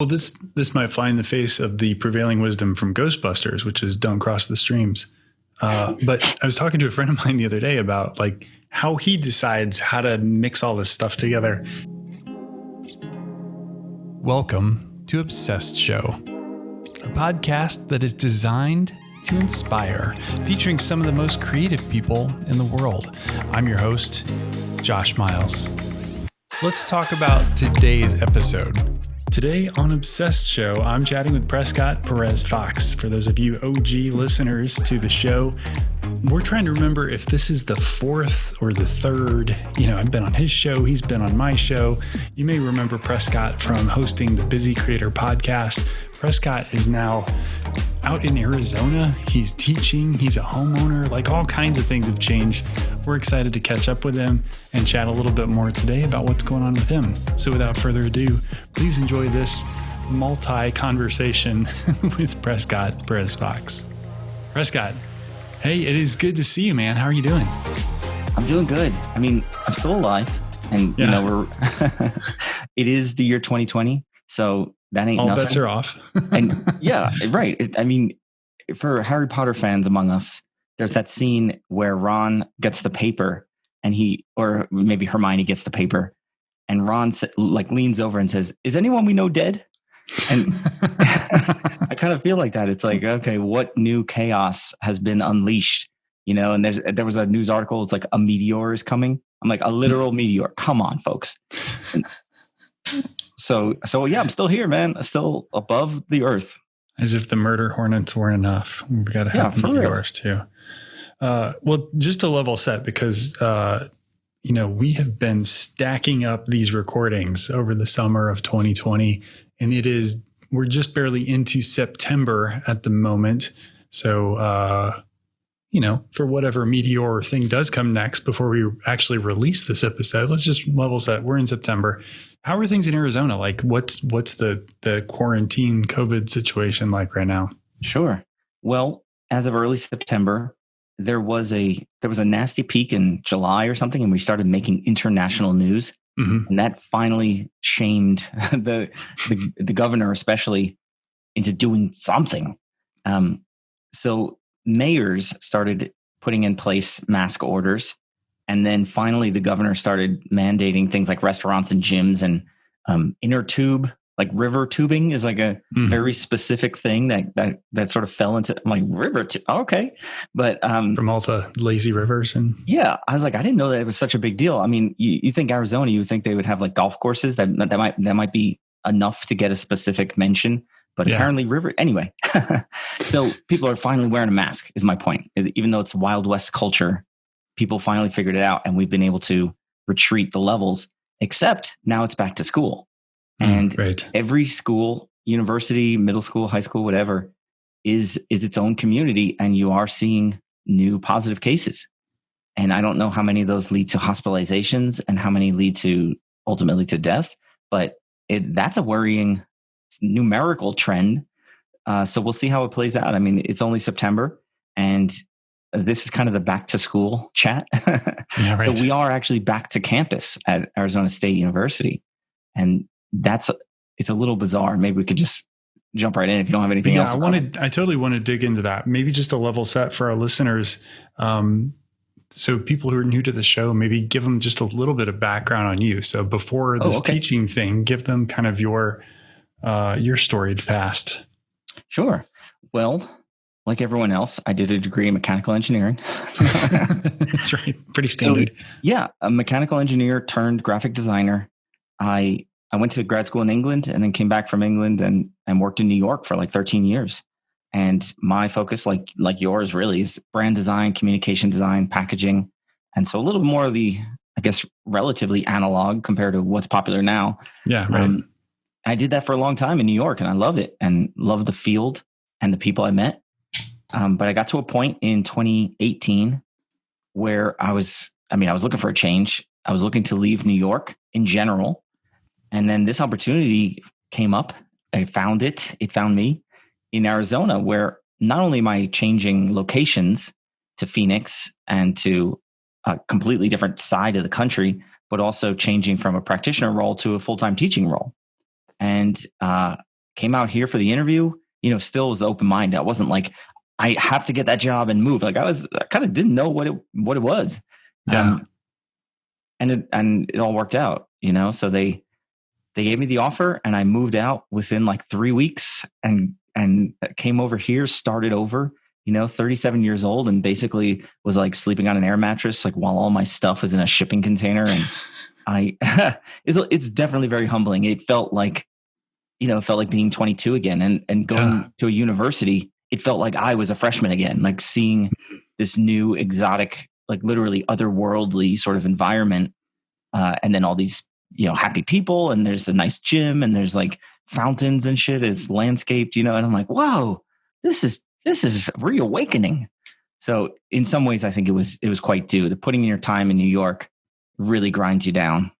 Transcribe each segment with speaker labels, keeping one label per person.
Speaker 1: Well, this this might fly in the face of the prevailing wisdom from Ghostbusters, which is don't cross the streams. Uh, but I was talking to a friend of mine the other day about like how he decides how to mix all this stuff together. Welcome to Obsessed Show, a podcast that is designed to inspire, featuring some of the most creative people in the world. I'm your host, Josh Miles. Let's talk about today's episode. Today on Obsessed Show, I'm chatting with Prescott Perez Fox. For those of you OG listeners to the show, we're trying to remember if this is the fourth or the third. You know, I've been on his show, he's been on my show. You may remember Prescott from hosting the Busy Creator podcast. Prescott is now out in Arizona. He's teaching, he's a homeowner, like all kinds of things have changed. We're excited to catch up with him and chat a little bit more today about what's going on with him. So, without further ado, please enjoy this multi conversation with Prescott Perez Fox. Prescott, hey, it is good to see you, man. How are you doing?
Speaker 2: I'm doing good. I mean, I'm still alive, and yeah. you know, we're it is the year 2020, so that ain't
Speaker 1: all
Speaker 2: nothing.
Speaker 1: bets are off.
Speaker 2: and yeah, right. It, I mean, for Harry Potter fans among us, there's that scene where Ron gets the paper and he, or maybe Hermione gets the paper, and Ron like leans over and says, "Is anyone we know dead?" And I kind of feel like that. It's like, okay, what new chaos has been unleashed? You know, and there's there was a news article. It's like a meteor is coming. I'm like a literal meteor. Come on, folks. So so yeah, I'm still here, man. Still above the earth.
Speaker 1: As if the murder hornets weren't enough. We've got to have yeah, meteors too. Uh, well, just to level set, because uh, you know we have been stacking up these recordings over the summer of 2020, and it is we're just barely into September at the moment. So uh, you know, for whatever meteor thing does come next before we actually release this episode, let's just level set. We're in September. How are things in Arizona? Like what's what's the the quarantine COVID situation like right now?
Speaker 2: Sure. Well, as of early September, there was a there was a nasty peak in July or something, and we started making international news. Mm-hmm. And that finally shamed the, the, the governor, especially, into doing something. Um, so mayors started putting in place mask orders. And then finally, the governor started mandating things like restaurants and gyms and um, inner tube, like river tubing, is like a mm-hmm. very specific thing that that that sort of fell into I'm like river. Tu- okay, but um,
Speaker 1: from all the lazy rivers and
Speaker 2: yeah, I was like, I didn't know that it was such a big deal. I mean, you, you think Arizona, you think they would have like golf courses that that might that might be enough to get a specific mention but yeah. apparently river anyway so people are finally wearing a mask is my point even though it's wild west culture people finally figured it out and we've been able to retreat the levels except now it's back to school mm, and right. every school university middle school high school whatever is is its own community and you are seeing new positive cases and i don't know how many of those lead to hospitalizations and how many lead to ultimately to deaths but it, that's a worrying numerical trend. Uh, so we'll see how it plays out. I mean, it's only September, and this is kind of the back to school chat. yeah, right. So we are actually back to campus at Arizona State University, and that's it's a little bizarre. Maybe we could just jump right in if you don't have anything
Speaker 1: yeah,
Speaker 2: else.
Speaker 1: I wanted, I totally want to dig into that. Maybe just a level set for our listeners. Um, so people who are new to the show, maybe give them just a little bit of background on you. So before this oh, okay. teaching thing, give them kind of your uh, your storied past.
Speaker 2: Sure. Well, like everyone else, I did a degree in mechanical engineering.
Speaker 1: That's right. Pretty standard.
Speaker 2: So, yeah, a mechanical engineer turned graphic designer. I I went to grad school in England and then came back from England and and worked in New York for like 13 years. And my focus, like like yours, really is brand design, communication design, packaging, and so a little more of the, I guess, relatively analog compared to what's popular now.
Speaker 1: Yeah, right. Um,
Speaker 2: I did that for a long time in New York and I love it and love the field and the people I met. Um, but I got to a point in 2018 where I was, I mean, I was looking for a change. I was looking to leave New York in general. And then this opportunity came up. I found it. It found me in Arizona, where not only am I changing locations to Phoenix and to a completely different side of the country, but also changing from a practitioner role to a full time teaching role. And uh, came out here for the interview, you know, still was open minded. I wasn't like, I have to get that job and move. Like I was, I kind of didn't know what it what it was.
Speaker 1: Yeah. Um,
Speaker 2: and it and it all worked out, you know. So they they gave me the offer, and I moved out within like three weeks, and and came over here, started over. You know, 37 years old, and basically was like sleeping on an air mattress, like while all my stuff was in a shipping container. And I, it's it's definitely very humbling. It felt like, you know, it felt like being 22 again, and and going yeah. to a university it felt like I was a freshman again, like seeing this new exotic, like literally otherworldly sort of environment. Uh, and then all these, you know, happy people, and there's a nice gym, and there's like fountains and shit. It's landscaped, you know, and I'm like, whoa, this is this is reawakening. So in some ways, I think it was it was quite due. The putting in your time in New York really grinds you down.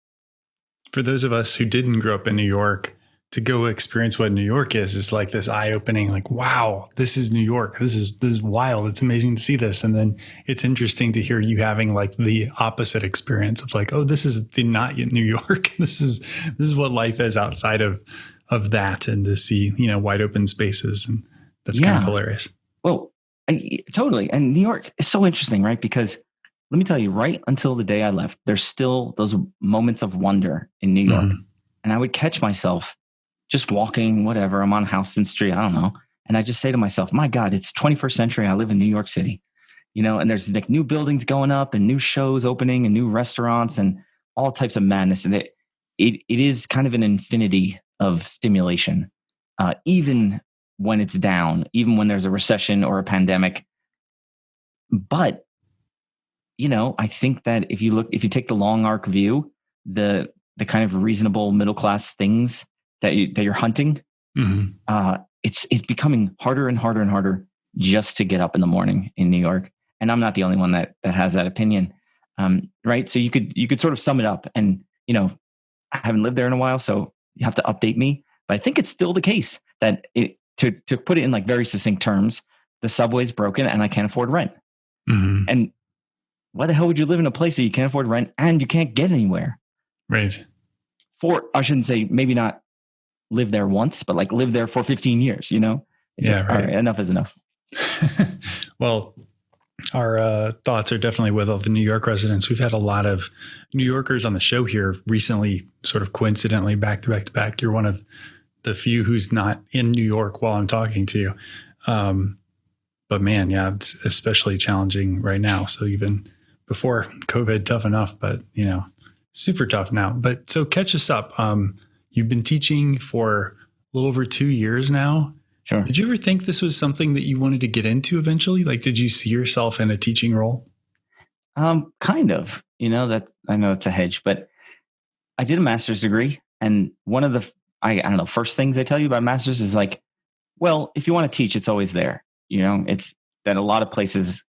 Speaker 1: For those of us who didn't grow up in New York, to go experience what New York is is like this eye opening, like, wow, this is New York. This is this is wild. It's amazing to see this. And then it's interesting to hear you having like the opposite experience of like, oh, this is the not yet New York. this is this is what life is outside of of that and to see, you know, wide open spaces. And that's yeah. kind of hilarious.
Speaker 2: Well, I, totally. And New York is so interesting, right? Because let me tell you, right until the day I left, there's still those moments of wonder in New York. Mm-hmm. And I would catch myself just walking, whatever. I'm on Houston Street. I don't know. And I just say to myself, my God, it's 21st century. I live in New York City, you know, and there's like new buildings going up and new shows opening and new restaurants and all types of madness. And it, it, it is kind of an infinity of stimulation, uh, even when it's down, even when there's a recession or a pandemic. But, you know, I think that if you look, if you take the long arc view, the, the kind of reasonable middle class things that you, that you're hunting, mm-hmm. uh, it's it's becoming harder and harder and harder just to get up in the morning in New York. And I'm not the only one that that has that opinion, um, right? So you could you could sort of sum it up, and you know, I haven't lived there in a while, so you have to update me. But I think it's still the case that it, to to put it in like very succinct terms, the subway's broken and I can't afford rent. Mm-hmm. And why the hell would you live in a place that you can't afford rent and you can't get anywhere?
Speaker 1: Right.
Speaker 2: For I shouldn't say maybe not live there once, but like live there for 15 years, you know?
Speaker 1: It's yeah. Like, right.
Speaker 2: enough is enough.
Speaker 1: well, our uh, thoughts are definitely with all the New York residents. We've had a lot of New Yorkers on the show here recently, sort of coincidentally, back to back to back. You're one of the few who's not in New York while I'm talking to you. Um, but man, yeah, it's especially challenging right now. So even before COVID, tough enough, but you know, super tough now. But so catch us up. Um, You've been teaching for a little over two years now.
Speaker 2: Sure.
Speaker 1: Did you ever think this was something that you wanted to get into eventually? Like, did you see yourself in a teaching role?
Speaker 2: Um, kind of. You know, that I know it's a hedge, but I did a master's degree, and one of the I, I don't know first things they tell you about masters is like, well, if you want to teach, it's always there. You know, it's that a lot of places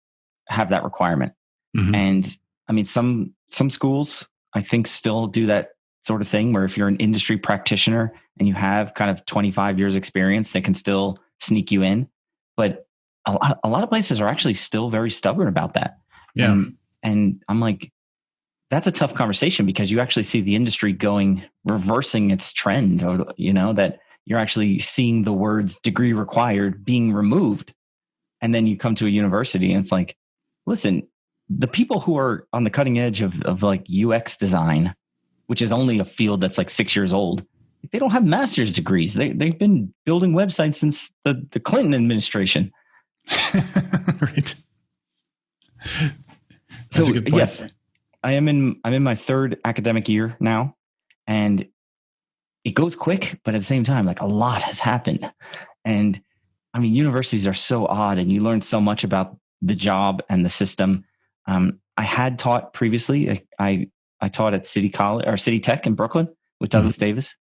Speaker 2: have that requirement, mm-hmm. and I mean some some schools I think still do that sort of thing where if you're an industry practitioner and you have kind of 25 years experience they can still sneak you in. But a lot, a lot of places are actually still very stubborn about that.
Speaker 1: Yeah. And,
Speaker 2: and i'm like that's a tough conversation because you actually see the industry going reversing its trend or you know that you're actually seeing the words degree required being removed. And then you come to a university and it's like listen the people who are on the cutting edge of, of like ux design which is only a field that's like six years old, they don't have master's degrees. They they've been building websites since the, the Clinton administration. right. That's so yes, I am in I'm in my third academic year now, and it goes quick, but at the same time, like a lot has happened. And I mean, universities are so odd, and you learn so much about the job and the system. Um, I had taught previously. I, I I taught at City College or City Tech in Brooklyn with Douglas mm-hmm. Davis.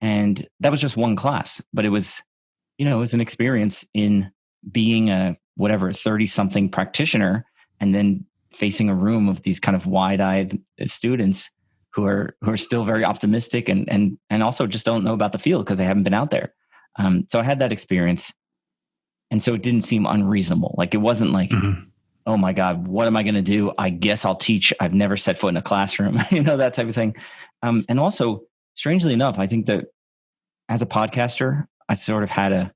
Speaker 2: And that was just one class, but it was, you know, it was an experience in being a whatever 30 something practitioner and then facing a room of these kind of wide-eyed students who are who are still very optimistic and and and also just don't know about the field because they haven't been out there. Um, so I had that experience, and so it didn't seem unreasonable. Like it wasn't like, mm-hmm oh my God, what am I going to do? I guess I'll teach. I've never set foot in a classroom, you know, that type of thing. Um, and also, strangely enough, I think that as a podcaster, I sort of had a,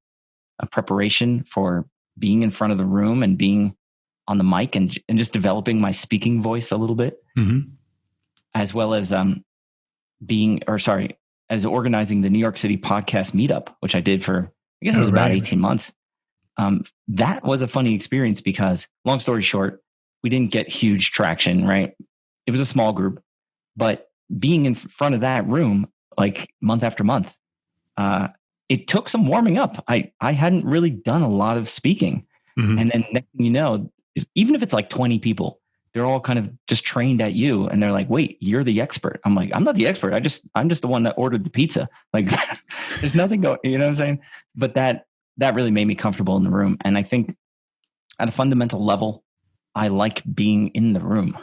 Speaker 2: a preparation for being in front of the room and being on the mic and, and just developing my speaking voice a little bit, mm-hmm. as well as um, being, or sorry, as organizing the New York City podcast meetup, which I did for, I guess it oh, was oh, about 18 months. Um, that was a funny experience because, long story short, we didn't get huge traction, right? It was a small group, but being in front of that room, like month after month, uh, it took some warming up. I, I hadn't really done a lot of speaking. Mm-hmm. And then next thing you know, even if it's like 20 people, they're all kind of just trained at you and they're like, wait, you're the expert. I'm like, I'm not the expert. I just, I'm just the one that ordered the pizza. Like there's nothing going, you know what I'm saying? But that, that really made me comfortable in the room. And I think at a fundamental level, I like being in the room.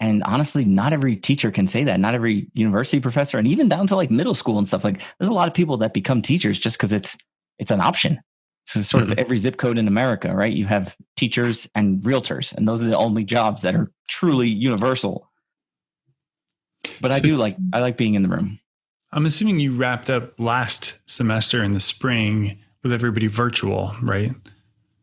Speaker 2: And honestly, not every teacher can say that. Not every university professor, and even down to like middle school and stuff. Like, there's a lot of people that become teachers just because it's it's an option. So sort mm-hmm. of every zip code in America, right? You have teachers and realtors, and those are the only jobs that are truly universal. But so, I do like I like being in the room.
Speaker 1: I'm assuming you wrapped up last semester in the spring with everybody virtual, right?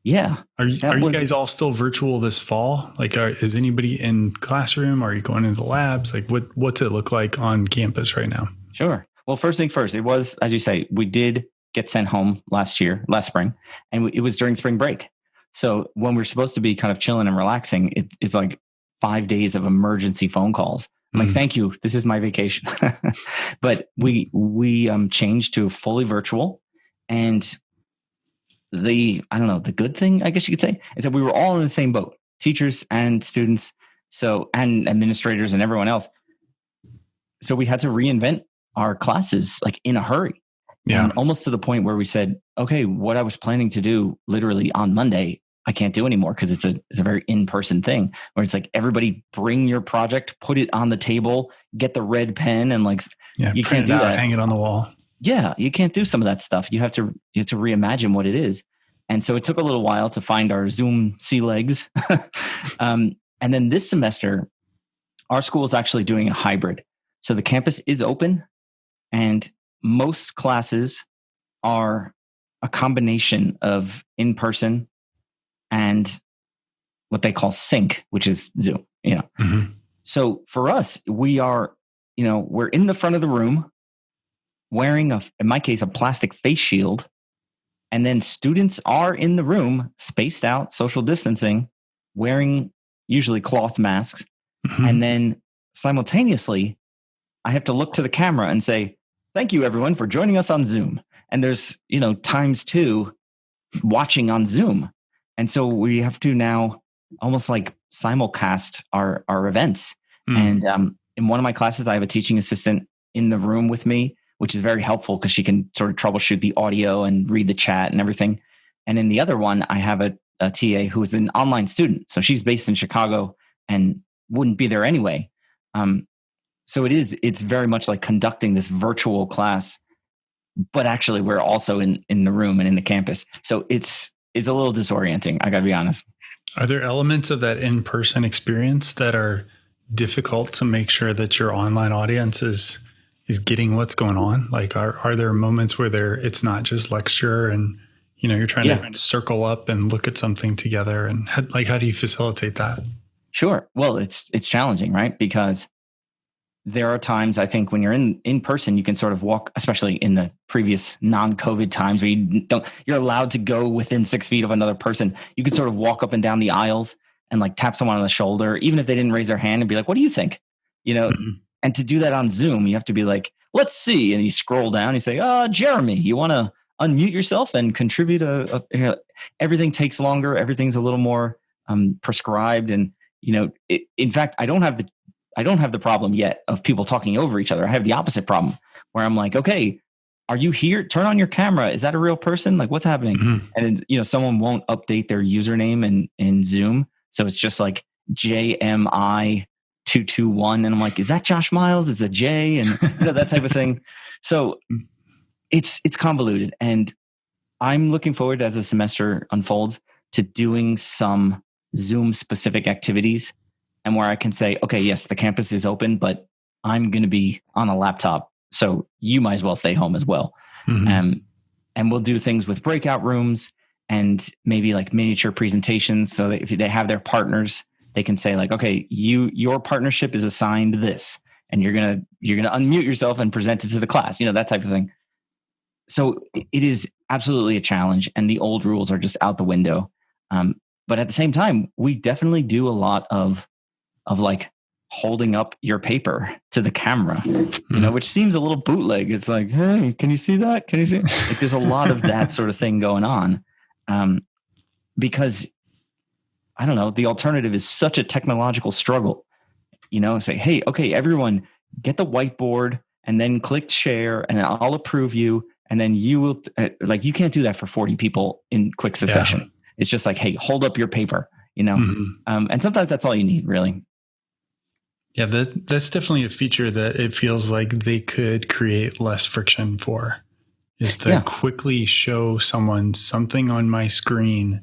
Speaker 2: Yeah.
Speaker 1: Are you, are you guys all still virtual this fall? Like, are, is anybody in classroom? Are you going into the labs? Like, what what's it look like on campus right now?
Speaker 2: Sure. Well, first thing first, it was as you say, we did get sent home last year, last spring, and it was during spring break. So when we're supposed to be kind of chilling and relaxing, it, it's like five days of emergency phone calls. I'm mm like, thank you. This is my vacation. but we we um, changed to fully virtual, and the I don't know the good thing I guess you could say is that we were all in the same boat, teachers and students, so and administrators and everyone else. So we had to reinvent our classes like in a hurry yeah. And almost to the point where we said, okay, what I was planning to do literally on Monday, I can't do anymore because it's a it's a very in-person thing where it's like everybody bring your project, put it on the table, get the red pen and like
Speaker 1: yeah, you can't do out, that. Hang it on the wall.
Speaker 2: Yeah, you can't do some of that stuff. You have to you have to reimagine what it is. And so it took a little while to find our Zoom sea legs. um, and then this semester, our school is actually doing a hybrid. So the campus is open and most classes are a combination of in person and what they call sync, which is Zoom. You know, mm-hmm. so for us, we are, you know, we're in the front of the room wearing a, in my case, a plastic face shield, and then students are in the room, spaced out, social distancing, wearing usually cloth masks, mm-hmm. and then simultaneously, I have to look to the camera and say, Thank you, everyone, for joining us on Zoom. And there's, you know, times two watching on Zoom. And so we have to now almost like simulcast our, our events. Mm. And um, in one of my classes, I have a teaching assistant in the room with me, which is very helpful because she can sort of troubleshoot the audio and read the chat and everything. And in the other one, I have a, a TA who is an online student. So she's based in Chicago and wouldn't be there anyway. Um, so it is it's very much like conducting this virtual class but actually we're also in in the room and in the campus so it's it's a little disorienting i gotta be honest
Speaker 1: are there elements of that in-person experience that are difficult to make sure that your online audience is is getting what's going on like are are there moments where there it's not just lecture and you know you're trying yeah. to circle up and look at something together and how, like how do you facilitate that
Speaker 2: sure well it's it's challenging right because there are times I think when you're in in person, you can sort of walk, especially in the previous non-COVID times where you don't you're allowed to go within six feet of another person. You can sort of walk up and down the aisles and like tap someone on the shoulder, even if they didn't raise their hand, and be like, "What do you think?" You know. Mm-hmm. And to do that on Zoom, you have to be like, "Let's see," and you scroll down. You say, "Oh, Jeremy, you want to unmute yourself and contribute a, a you know, everything takes longer everything's a little more um, prescribed and you know it, in fact i don't have the I don't have the problem yet of people talking over each other. I have the opposite problem where I'm like, okay, are you here? Turn on your camera. Is that a real person? Like, what's happening? Mm-hmm. And you know, someone won't update their username in in Zoom, so it's just like JMI two two one, and I'm like, is that Josh Miles? It's a J, and you know that type of thing. So it's it's convoluted, and I'm looking forward as the semester unfolds to doing some Zoom specific activities and where I can say, okay, yes, the campus is open, but I'm going to be on a laptop. So you might as well stay home as well. Mm-hmm. Um, and we'll do things with breakout rooms and maybe like miniature presentations so if they have their partners they can say like okay you your partnership is assigned this and you're gonna you're gonna unmute yourself and present it to the class you know that type of thing. So it is absolutely a challenge and the old rules are just out the window. Um, but at the same time we definitely do a lot of of like holding up your paper to the camera you know hmm. which seems a little bootleg. It's like hey can you see that? Can you see? Like there's a lot of that sort of thing going on. Um, because i don't know the alternative is such a technological struggle you know say hey okay everyone get the whiteboard and then click share and i'll approve you and then you will uh, like you can't do that for 40 people in quick succession yeah. it's just like hey hold up your paper you know mm-hmm. um, and sometimes that's all you need really
Speaker 1: yeah that, that's definitely a feature that it feels like they could create less friction for is to yeah. quickly show someone something on my screen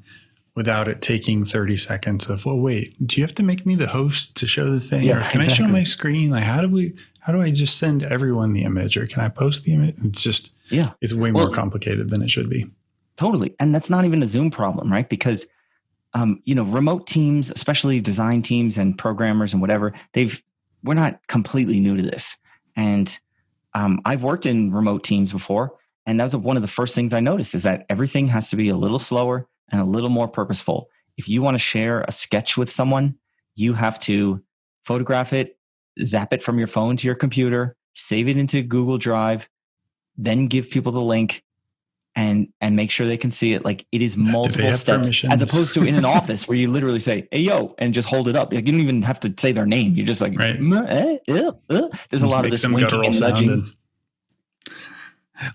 Speaker 1: without it taking 30 seconds of well wait do you have to make me the host to show the thing yeah, or can exactly. i show my screen like how do we how do i just send everyone the image or can i post the image it's just yeah. It's way well, more complicated than it should be.
Speaker 2: Totally. And that's not even a Zoom problem, right? Because um, you know, remote teams, especially design teams and programmers and whatever, they've we're not completely new to this. And um, I've worked in remote teams before, and that was one of the first things I noticed is that everything has to be a little slower and a little more purposeful. If you want to share a sketch with someone, you have to photograph it, zap it from your phone to your computer, save it into Google Drive, then give people the link and and make sure they can see it like it is multiple steps as opposed to in an office where you literally say hey yo and just hold it up like you don't even have to say their name you're just like right. eh, eh, eh. there's just a lot of this winking and nudging and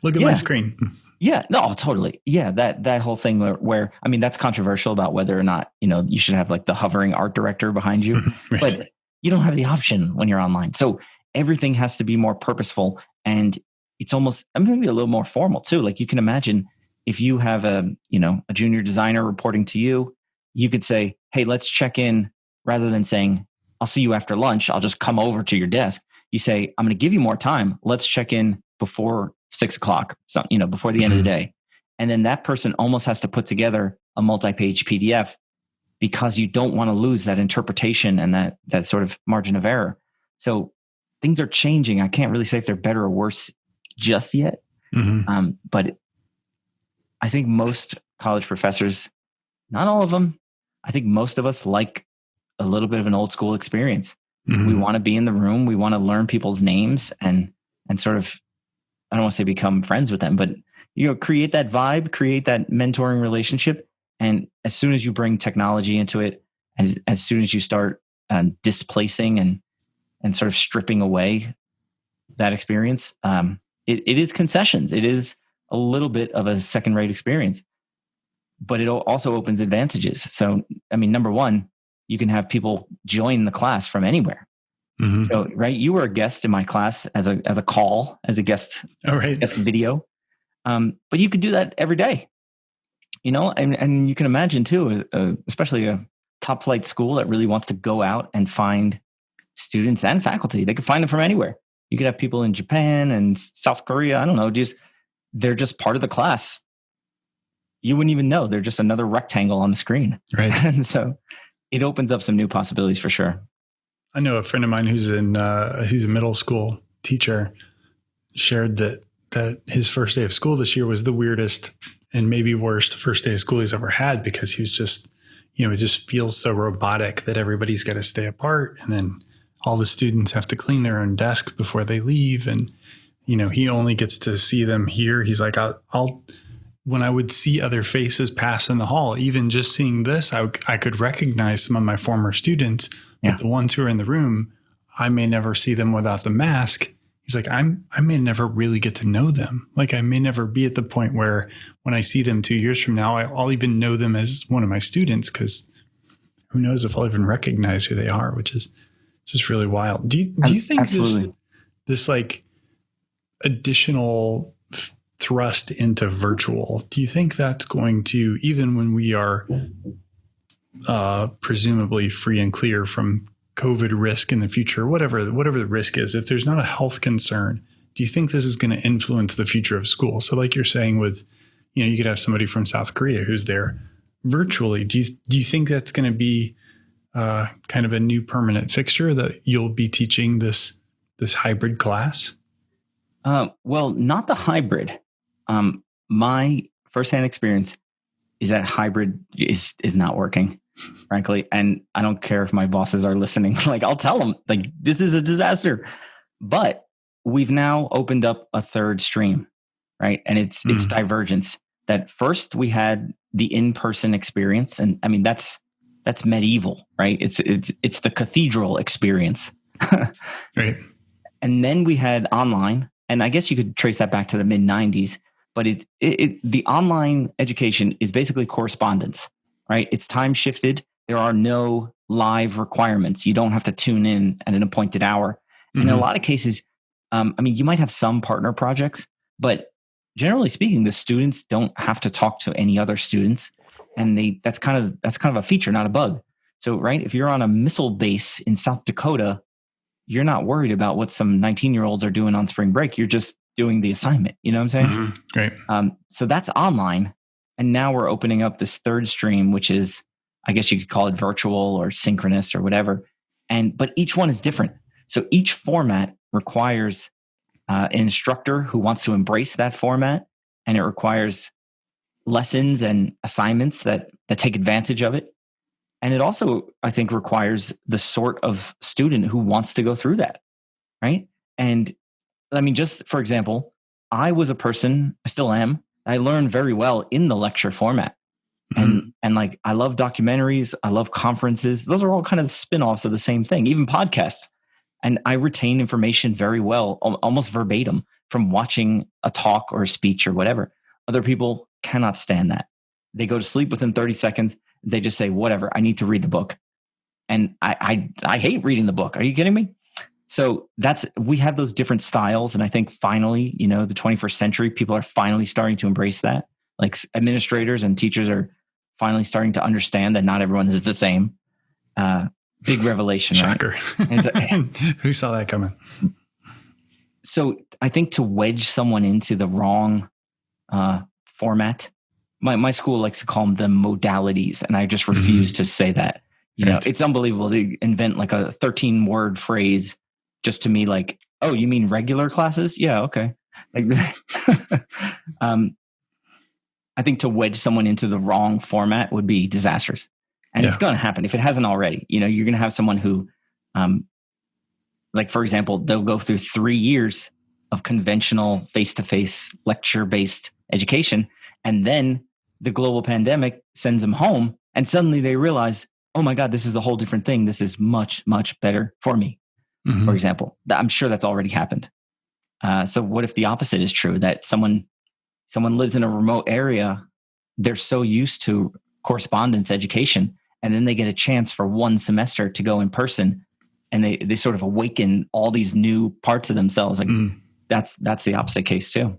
Speaker 1: look at yeah. my screen
Speaker 2: yeah no totally yeah that that whole thing where, where i mean that's controversial about whether or not you know you should have like the hovering art director behind you right. but you don't have the option when you're online so everything has to be more purposeful and it's almost uh, maybe a little more formal too. Like you can imagine if you have a you know a junior designer reporting to you, you could say, "Hey, let's check in," rather than saying, "I'll see you after lunch. I'll just come over to your desk." You say, "I'm going to give you more time. Let's check in before six o'clock. So you know before the mm-hmm. end of the mm-hmm. day." And then that person almost has to put together a multi-page PDF because you don't want to lose that interpretation and that that sort of margin of error. So things are changing. I can't really say if they're better or worse just yet. Mm-hmm. Um, but I think most college professors, not all of them, I think most of us like a little bit of an old school experience. Mm-hmm. We want to be in the room. We want to learn people's names and and sort of I don't want to say become friends with them, but you know, create that vibe, create that mentoring relationship. And as soon as you bring technology into it, as as soon as you start um, displacing and and sort of stripping away that experience, um, it, it is concessions. It is a little bit of a second rate experience, but it also opens advantages. So, I mean, number one, you can have people join the class from anywhere. Mm-hmm. So, right, you were a guest in my class as a as a call, as a guest,
Speaker 1: All right.
Speaker 2: guest video. Um, but you could do that every day, you know, and and you can imagine too, uh, especially a top flight school that really wants to go out and find students and faculty. They could find them from anywhere you could have people in Japan and South Korea. I don't know, just they're just part of the class. You wouldn't even know. They're just another rectangle on the screen.
Speaker 1: Right.
Speaker 2: and so it opens up some new possibilities for sure.
Speaker 1: I know a friend of mine who's in uh, he's a middle school teacher shared that that his first day of school this year was the weirdest and maybe worst first day of school he's ever had because he was just you know it just feels so robotic that everybody's got to stay apart and then all the students have to clean their own desk before they leave. And you know he only gets to see them here. He's like i'll, I'll when i would see other faces pass in the hall even just seeing this i, I could recognize some of my former students yeah. the ones who are in the room i may never see them without the mask he's like i'm i may never really get to know them like i may never be at the point where when i see them two years from now i'll even know them as one of my students because who knows if i'll even recognize who they are which is just really wild. Do you, do you think Absolutely. this this like additional thrust into virtual? Do you think that's going to even when we are uh, presumably free and clear from COVID risk in the future, whatever whatever the risk is, if there's not a health concern, do you think this is going to influence the future of school? So, like you're saying with you know, you could have somebody from South Korea who's there virtually. Do you do you think that's going to be uh, kind of a new permanent fixture that you'll be teaching this this hybrid class?
Speaker 2: Uh, well, not the hybrid. Um, my firsthand experience is that hybrid is is not working, frankly. And I don't care if my bosses are listening. like I'll tell them, like this is a disaster. But we've now opened up a third stream, right? And it's mm. it's divergence. That first we had the in-person experience, and I mean that's that's medieval, right? It's it's it's the cathedral experience.
Speaker 1: right.
Speaker 2: And then we had online, and I guess you could trace that back to the mid 90s, but it, it, it the online education is basically correspondence, right? It's time shifted. There are no live requirements. You don't have to tune in at an appointed hour. Mm-hmm. in a mm-hmm. lot of cases, um, I mean, you might have some partner projects, but generally speaking, the students don't have to talk to any other students and they that's kind of that's kind of a feature not a bug so right if you're on a missile base in south dakota you're not worried about what some 19 year olds are doing on spring break you're just doing the assignment you know what i'm saying mm-hmm.
Speaker 1: great
Speaker 2: um, so that's online and now we're opening up this third stream which is i guess you could call it virtual or synchronous or whatever. And but each one is different. So each format requires uh, an instructor who wants to embrace that format and it requires lessons and assignments that that take advantage of it. And it also i think requires the sort of student who wants to go through that right? And i mean just for example i was a person i still am i learned very well in the lecture format mm-hmm. and and like i love documentaries i love conferences those are all kind of spin-offs of the same thing even podcasts and i retain information very well almost verbatim from watching a talk or a speech or whatever other people cannot stand that. They go to sleep within 30 seconds. They just say, whatever, I need to read the book. And I, I, I hate reading the book. Are you kidding me? So that's, we have those different styles. And I think finally, you know, the 21st century, people are finally starting to embrace that. Like administrators and teachers are finally starting to understand that not everyone is the same. Uh, big revelation.
Speaker 1: Shocker. Right? Who saw that coming?
Speaker 2: So I think to wedge someone into the wrong uh, format. My my school likes to call them the modalities, and I just mm-hmm. refuse mm-hmm. to say that. You right. know, it's unbelievable to invent like a 13 word phrase just to me like, oh, you mean regular classes? Yeah, okay. Like um I think to wedge someone into the wrong format would be disastrous. And yeah. it's going to happen if it hasn't already. You know, you're going to have someone who um like for example, they'll go through 3 years of conventional face-to-face lecture-based education. And then the global pandemic sends them home, and suddenly they realize, oh my God, this is a whole different thing. This is much, much better for me, mm-hmm. for example. I'm sure that's already happened. Uh, so what if the opposite is true that someone someone lives in a remote area they're so used to correspondence education and then they get a chance for one semester to go in person and they they sort of awaken all these new parts of themselves like mm. that's that's the opposite case too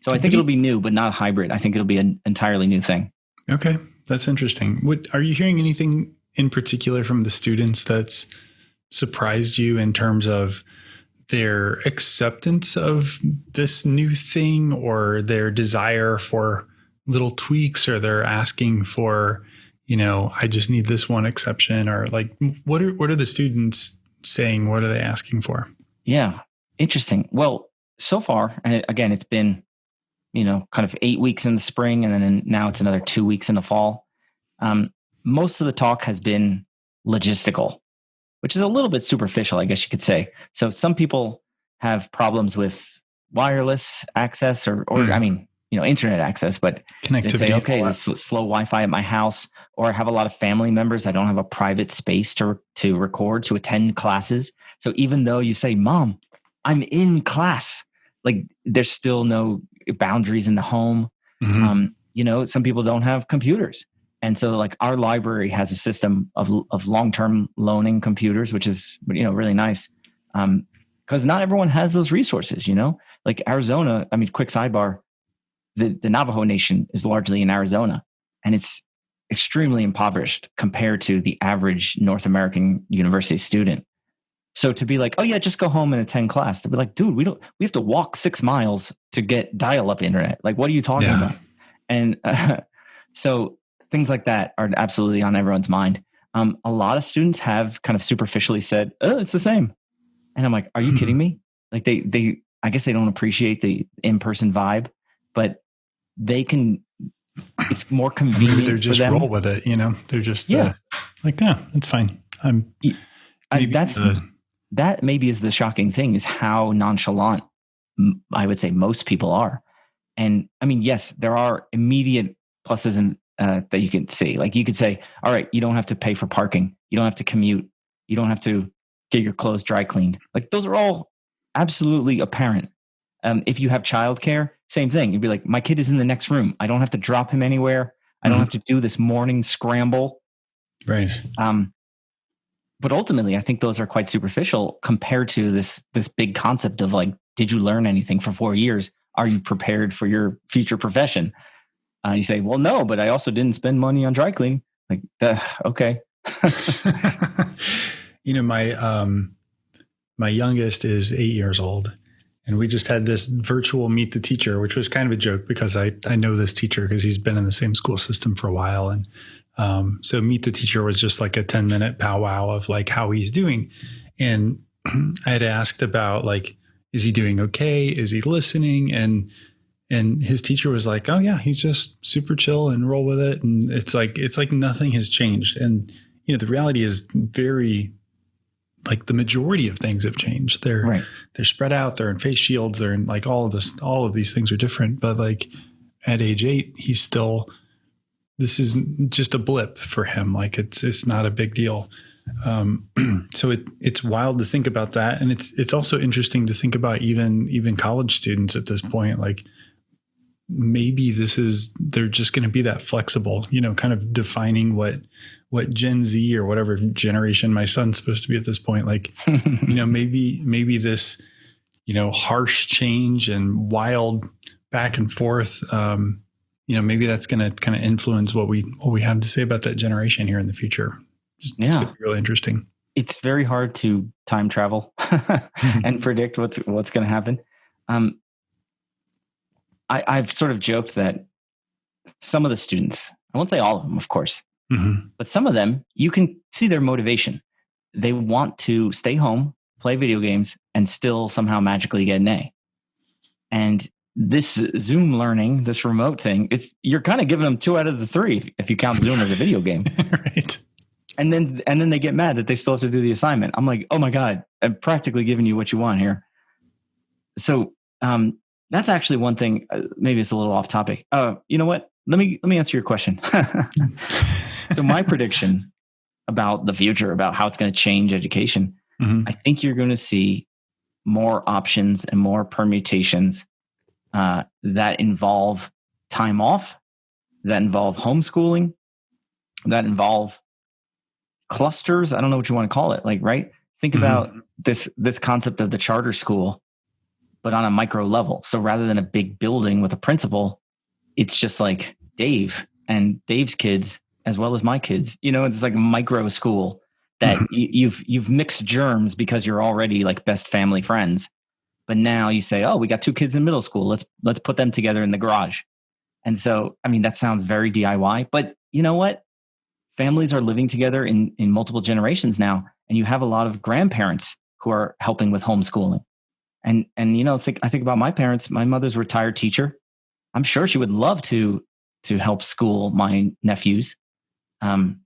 Speaker 2: so I think it'll be new, but not hybrid. I think it'll be an entirely new thing.
Speaker 1: Okay, that's interesting. What are you hearing anything in particular from the students that's surprised you in terms of their acceptance of this new thing or their desire for little tweaks or they're asking for you know i just need this one exception or like what are what are the students saying? What are they asking for?
Speaker 2: Yeah. Interesting. Well so far and again it's been you know, kind of eight weeks in the spring, and then now it's another two weeks in the fall. Um, most of the talk has been logistical, which is a little bit superficial, I guess you could say. So some people have problems with wireless access, or, or mm. I mean, you know, internet access, but
Speaker 1: connectivity.
Speaker 2: They say, okay, this slow Wi-Fi at my house, or I have a lot of family members. I don't have a private space to to record to attend classes. So even though you say, "Mom, I'm in class," like there's still no boundaries in the home. Mm-hmm. Um, you know, some people don't have computers. And so like our library has a system of, of long-term loaning computers, which is, you know, really nice. Um, cause not everyone has those resources, you know, like Arizona. I mean, quick sidebar, the, the Navajo nation is largely in Arizona and it's extremely impoverished compared to the average North American university student. So to be like, oh yeah, just go home and attend class, to be like, dude, we don't, we have to walk six miles to get dial-up internet. Like, what are you talking yeah. about? And uh, so things like that are absolutely on everyone's mind. Um, a lot of students have kind of superficially said, "Oh, it's the same," and I'm like, "Are you kidding me?" Like they they I guess they don't appreciate the in person vibe, but they can. It's more convenient. Maybe
Speaker 1: they're just roll with it, you know. They're just yeah, uh, like yeah, it's fine. I'm.
Speaker 2: I, that's that maybe is the shocking thing is how nonchalant I would say most people are. And I mean, yes, there are immediate pluses and uh, that you can see. Like you could say, all right, you don't have to pay for parking, you don't have to commute, you don't have to get your clothes dry cleaned. Like those are all absolutely apparent. Um, if you have childcare, same thing. You'd be like, my kid is in the next room. I don't have to drop him anywhere. I don't mm-hmm. have to do this morning scramble.
Speaker 1: Right. Um,
Speaker 2: but ultimately, I think those are quite superficial compared to this this big concept of like, did you learn anything for four years? Are you prepared for your future profession? Uh, you say, well, no, but I also didn't spend money on dry cleaning. Like, uh, okay.
Speaker 1: you know, my um, my youngest is eight years old, and we just had this virtual meet the teacher, which was kind of a joke because I I know this teacher because he's been in the same school system for a while, and um, so meet the teacher was just like a ten minute powwow of like how he's doing, and I had asked about like is he doing okay? Is he listening? And and his teacher was like, "Oh yeah, he's just super chill and roll with it." And it's like it's like nothing has changed. And you know, the reality is very like the majority of things have changed. They're right. they're spread out. They're in face shields. They're in like all of this. All of these things are different. But like at age eight, he's still. This is just a blip for him. Like it's it's not a big deal. Um, so it it's wild to think about that, and it's it's also interesting to think about even even college students at this point. Like maybe this is they're just going to be that flexible, you know, kind of defining what what Gen Z or whatever generation my son's supposed to be at this point. Like, you know, maybe maybe this you know harsh change and wild back and forth. Um, you know, maybe that's going to kind of influence what we what we have to say about that generation here in the future.
Speaker 2: Just yeah,
Speaker 1: really interesting.
Speaker 2: It's very hard to time travel and predict what's what's going to happen. Um, I, I've sort of joked that some of the students, I won't say all of them, of course, mm-hmm. but some of them, you can see their motivation. They want to stay home, play video games, and still somehow magically get an A. And this Zoom learning, this remote thing, it's you're kind of giving them two out of the three if you count Zoom as a video game. right and then and then they get mad that they still have to do the assignment. I'm like, oh my god, I'm practically giving you what you want here. So um, that's actually one thing. Uh, maybe it's a little off topic. Uh, you know what? Let me let me answer your question. so my prediction about the future, about how it's going to change education, mm-hmm. I think you're going to see more options and more permutations uh, that involve time off, that involve homeschooling, that involve clusters i don't know what you want to call it like right think mm-hmm. about this this concept of the charter school but on a micro level. So rather than a big building with a principal it's just like dave and dave's kids as well as my kids. You know it's like a micro school that mm-hmm. you've you've mixed germs because you're already like best family friends. But now you say oh we got two kids in middle school. Let's let's put them together in the garage. And so i mean that sounds very diy but you know what? Families are living together in, in multiple generations now, and you have a lot of grandparents who are helping with homeschooling. And and you know, think I think about my parents. My mother's a retired teacher. I'm sure she would love to to help school my nephews. Um,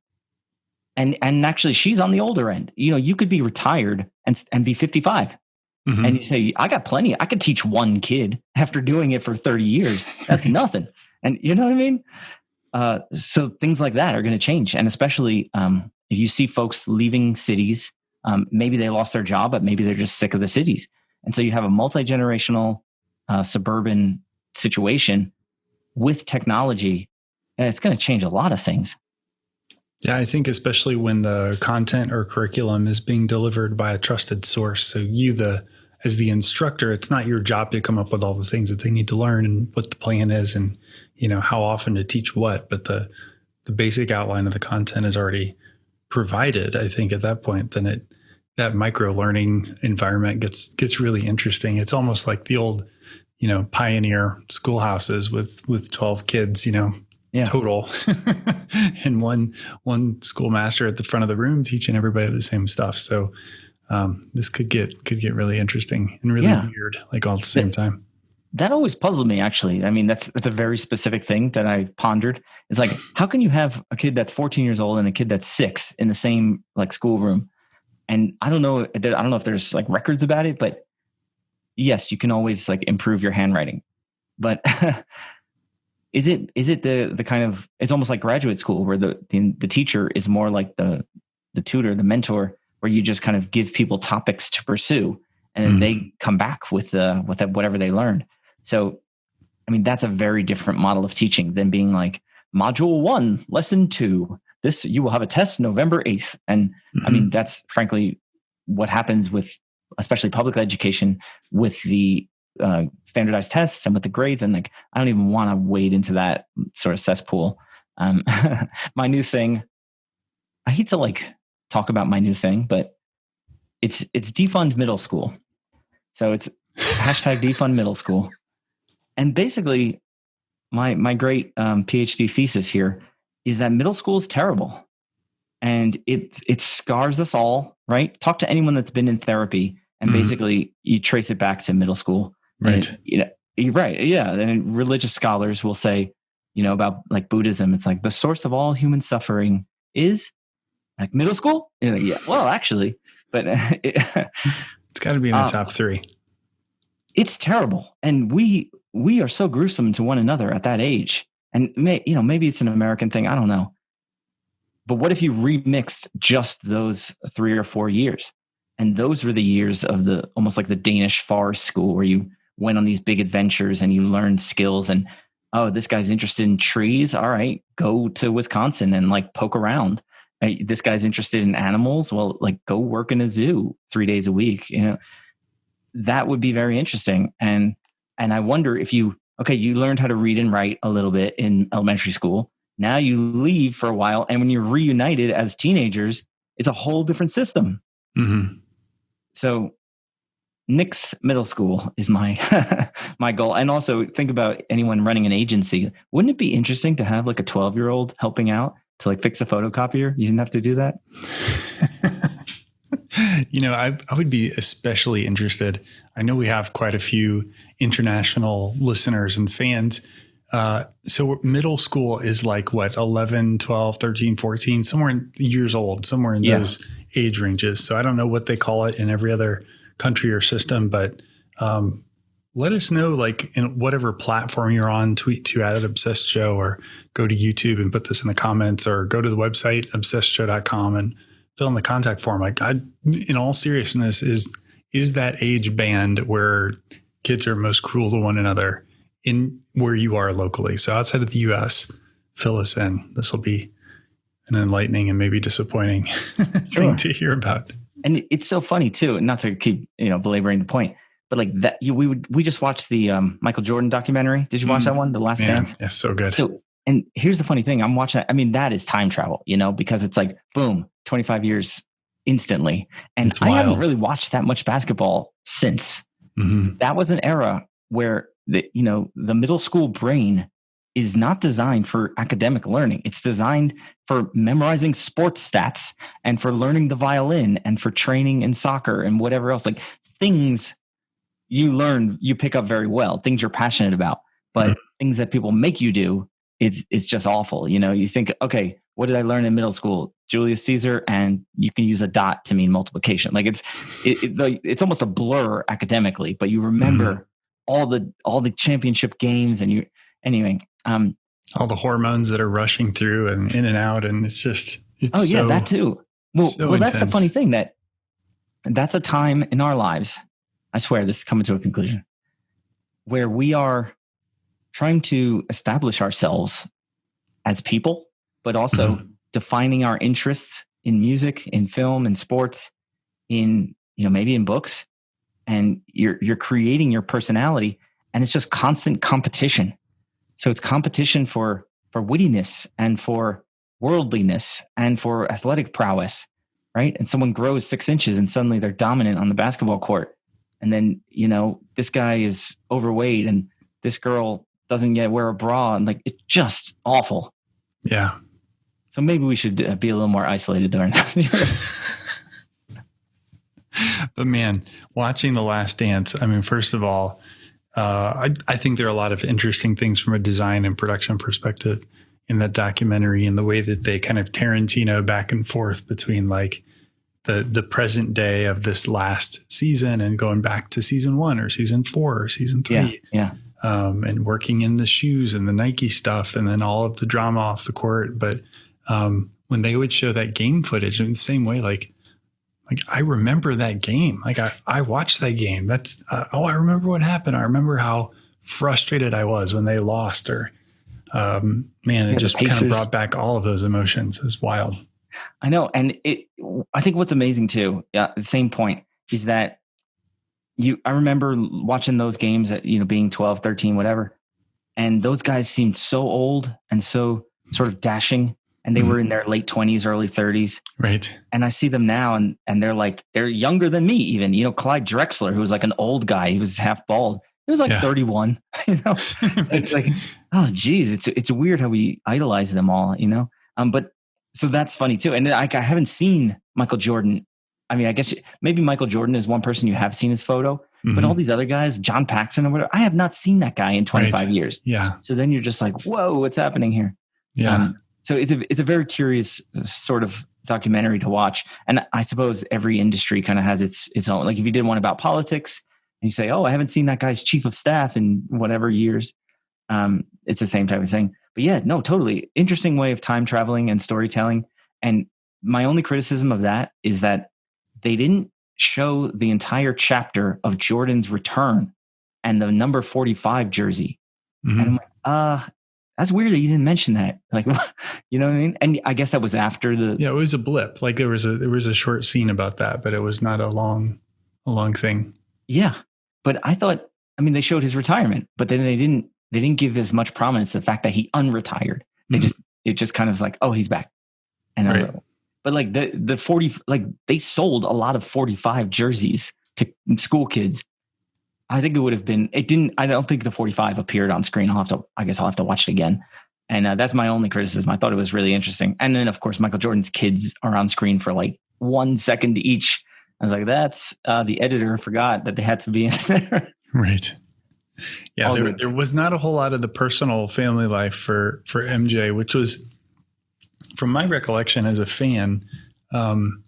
Speaker 2: and and actually, she's on the older end. You know, you could be retired and and be 55, mm-hmm. and you say, "I got plenty. I could teach one kid after doing it for 30 years. That's nothing." And you know what I mean? Uh, so things like that are going to change, and especially um, if you see folks leaving cities, um, maybe they lost their job, but maybe they're just sick of the cities, and so you have a multi generational uh, suburban situation with technology, and it's going to change a lot of things.
Speaker 1: Yeah, I think especially when the content or curriculum is being delivered by a trusted source. So you, the as the instructor, it's not your job to come up with all the things that they need to learn and what the plan is and you know how often to teach what, but the the basic outline of the content is already provided. I think at that point, then it that micro learning environment gets gets really interesting. It's almost like the old you know, pioneer schoolhouses with with 12 kids, you know, yeah. total. and one one schoolmaster at the front of the room teaching everybody the same stuff. So um, this could get could get really interesting and really yeah. weird, like all at the same time.
Speaker 2: That always puzzled me. Actually, I mean, that's that's a very specific thing that I pondered. It's like, how can you have a kid that's 14 years old and a kid that's six in the same like schoolroom? And I don't know, I don't know if there's like records about it, but yes, you can always like improve your handwriting. But is it is it the the kind of it's almost like graduate school where the the, the teacher is more like the the tutor, the mentor, where you just kind of give people topics to pursue and then mm. they come back with the with whatever they learned. So, I mean, that's a very different model of teaching than being like module one, lesson two. This you will have a test November eighth, and mm-hmm. I mean mm-hmm. that's frankly what happens with especially public education with the uh, standardized tests and with the grades. And like, I don't even want to wade into that sort of cesspool. Um, my new thing, I hate to like talk about my new thing, but it's it's defund middle school. So it's hashtag defund middle school. And basically, my my great um, PhD thesis here is that middle school is terrible, and it it scars us all. Right? Talk to anyone that's been in therapy, and mm-hmm. basically you trace it back to middle school.
Speaker 1: Right.
Speaker 2: You know, right. Yeah. And religious scholars will say, you know, about like Buddhism, it's like the source of all human suffering is like middle school. Like, yeah. Well, actually, but
Speaker 1: it, has got to be in the um, top three.
Speaker 2: It's terrible, and we we are so gruesome to one another at that age. And may, you know, maybe it's an American thing. I don't know. But what if you remixed just those three or four years? And those were the years of the almost like the Danish forest school where you went on these big adventures and you learned skills and oh, this guy's interested in trees. All right, go to Wisconsin and like poke around uh, this guy's interested in animals well like go work in a zoo three days a week you know that would be very interesting and and i wonder if you okay you learned how to read and write a little bit in elementary school now you leave for a while and when you're reunited as teenagers it's a whole different system mm-hmm. so Nick's middle school is my my goal. And also think about anyone running an agency. Wouldn't it be interesting to have like a 12 year old helping out to like fix a photocopier? You didn't have to do that.
Speaker 1: you know, I, I would be especially interested. I know we have quite a few international listeners and fans. Uh, so middle school is like what 11 12 13 14 somewhere in years old somewhere in yeah. those age ranges so i don't know what they call it in every other country or system but um, let us know like in whatever platform you're on tweet to at obsessed show or go to youtube and put this in the comments or go to the website obsessedshow.com and fill in the contact form like I, in all seriousness is is that age band where kids are most cruel to one another in where you are locally so outside of the us fill us in this will be an enlightening and maybe disappointing sure. thing to hear about
Speaker 2: and it's so funny too not to keep you know belaboring the point but like that you, we would we just watched the um, Michael Jordan documentary. Did you watch mm, that one, The Last man, Dance?
Speaker 1: Yeah, so good.
Speaker 2: So and here's the funny thing, I'm watching I mean that is time travel, you know, because it's like boom, 25 years instantly. And I haven't really watched that much basketball since. Mm-hmm. That was an era where the you know, the middle school brain is not designed for academic learning. It's designed for memorizing sports stats and for learning the violin and for training in soccer and whatever else. Like things you learn, you pick up very well, things you're passionate about. But mm-hmm. things that people make you do, it's it's just awful. You know, you think, okay, what did I learn in middle school? Julius Caesar, and you can use a dot to mean multiplication. Like it's it, it, it's almost a blur academically, but you remember mm-hmm. all the all the championship games, and you anyway. Um,
Speaker 1: all the hormones that are rushing through and in and out, and it's just it's
Speaker 2: oh yeah, so, that too. Well, so well, that's the funny thing that that's a time in our lives I swear this is coming to a conclusion, where we are trying to establish ourselves as people, but also mm-hmm. defining our interests in music, in film, in sports, in you know maybe in books, and you're you're creating your personality, and it's just constant competition. So it's competition for for wittiness and for worldliness and for athletic prowess, right? And someone grows six inches and suddenly they're dominant on the basketball court and then you know this guy is overweight and this girl doesn't yet wear a bra and like it's just awful
Speaker 1: yeah
Speaker 2: so maybe we should uh, be a little more isolated during
Speaker 1: but man watching the last dance i mean first of all uh, I, I think there are a lot of interesting things from a design and production perspective in that documentary and the way that they kind of Tarantino back and forth between like the the present day of this last season and going back to season one or season four or season
Speaker 2: three. Yeah. yeah.
Speaker 1: Um, and working in the shoes and the Nike stuff and then all of the drama off the court. But um, when they would show that game footage in the same way, like like I remember that game. Like I, I watched that game. That's uh, oh, I remember what happened. I remember how frustrated I was when they lost. Or um, man, it yeah, just kind of brought back all of those emotions. It was wild.
Speaker 2: I know, and it. I think what's amazing too. Yeah, the same point is that you. I remember watching those games at you know being 12, 13, whatever, and those guys seemed so old and so sort of dashing and they mm-hmm. were in their late 20s early 30s
Speaker 1: right.
Speaker 2: And i see them now and and they're like they're younger than me even. You know clyde drexler who was like an old guy he was half bald he was like yeah. 31 you know? It's like oh geez it's it's weird how we idolize them all you know? Um but so that's funny too. And I, I haven't seen michael jordan. I mean i guess maybe michael jordan is one person you have seen his photo mm-hmm. but all these other guys john paxson or whatever i have not seen that guy in 25 right. years.
Speaker 1: Yeah.
Speaker 2: So then you're just like whoa what's happening here?
Speaker 1: Yeah. Um,
Speaker 2: so it's a it's a very curious uh, sort of documentary to watch. And i suppose every industry kind of has its its own. Like if you did one about politics and you say oh i haven't seen that guy's chief of staff in whatever years um, it's the same type of thing. But yeah no totally. Interesting way of time traveling and storytelling. And my only criticism of that is that they didn't show the entire chapter of jordan's return and the number 45 jersey. Mm-hmm. and i'm like uh that's weird that you didn't mention that. Like, you know what I mean? And I guess that was after the.
Speaker 1: Yeah, it was a blip. Like there was a there was a short scene about that, but it was not a long a long thing.
Speaker 2: Yeah, but I thought. I mean, they showed his retirement, but then they didn't. They didn't give as much prominence to the fact that he unretired. They mm-hmm. just it just kind of was like, oh, he's back. And right. like, but like the the forty like they sold a lot of forty five jerseys to school kids I think it would have been. It didn't. I don't think the 45 appeared on screen. I'll have to. I guess I'll have to watch it again. And uh, that's my only criticism. I thought it was really interesting. And then, of course, Michael Jordan's kids are on screen for like one second each. I was like, that's uh, the editor forgot that they had to be in there.
Speaker 1: Right. Yeah, there, there was not a whole lot of the personal family life for for MJ, which was, from my recollection as a fan, um,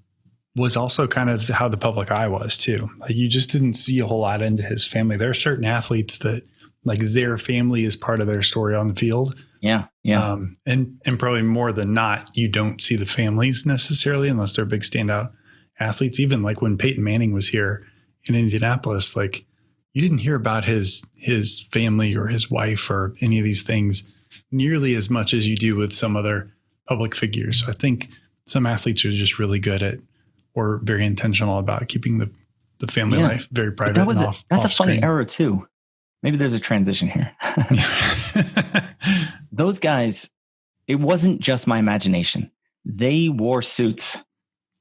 Speaker 1: was also kind of how the public eye was too. Like you just didn't see a whole lot into his family. There are certain athletes that like their family is part of their story on the field.
Speaker 2: Yeah. Yeah.
Speaker 1: Um, and, and probably more than not, you don't see the families necessarily unless they're big standout athletes. Even like when Peyton Manning was here in Indianapolis, like you didn't hear about his, his family or his wife or any of these things nearly as much as you do with some other public figures. So I think some athletes are just really good at or very intentional about keeping the the family yeah. life very private. That was a, off,
Speaker 2: that's
Speaker 1: off
Speaker 2: a funny screen. error too. Maybe there's a transition here. Those guys, it wasn't just my imagination. They wore suits.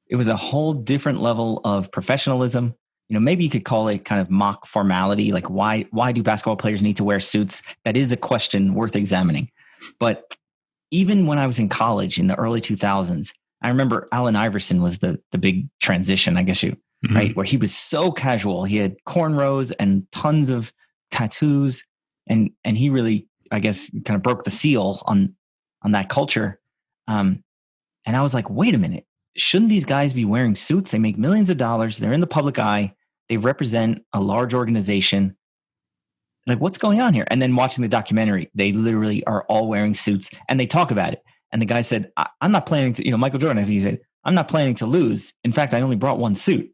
Speaker 2: It was a whole different level of professionalism. You know, maybe you could call it kind of mock formality. Like, why why do basketball players need to wear suits? That is a question worth examining. But even when I was in college in the early 2000s, I remember Allen Iverson was the the big transition, I guess you mm-hmm. right, where he was so casual. He had cornrows and tons of tattoos, and and he really, I guess, kind of broke the seal on on that culture. Um, and I was like, wait a minute, shouldn't these guys be wearing suits? They make millions of dollars. They're in the public eye. They represent a large organization. Like, what's going on here? And then watching the documentary, they literally are all wearing suits and they talk about it. And the guy said, I- am not planning to, you know, Michael Jordan, I think he said, I'm not planning to lose. In fact, I only brought one suit.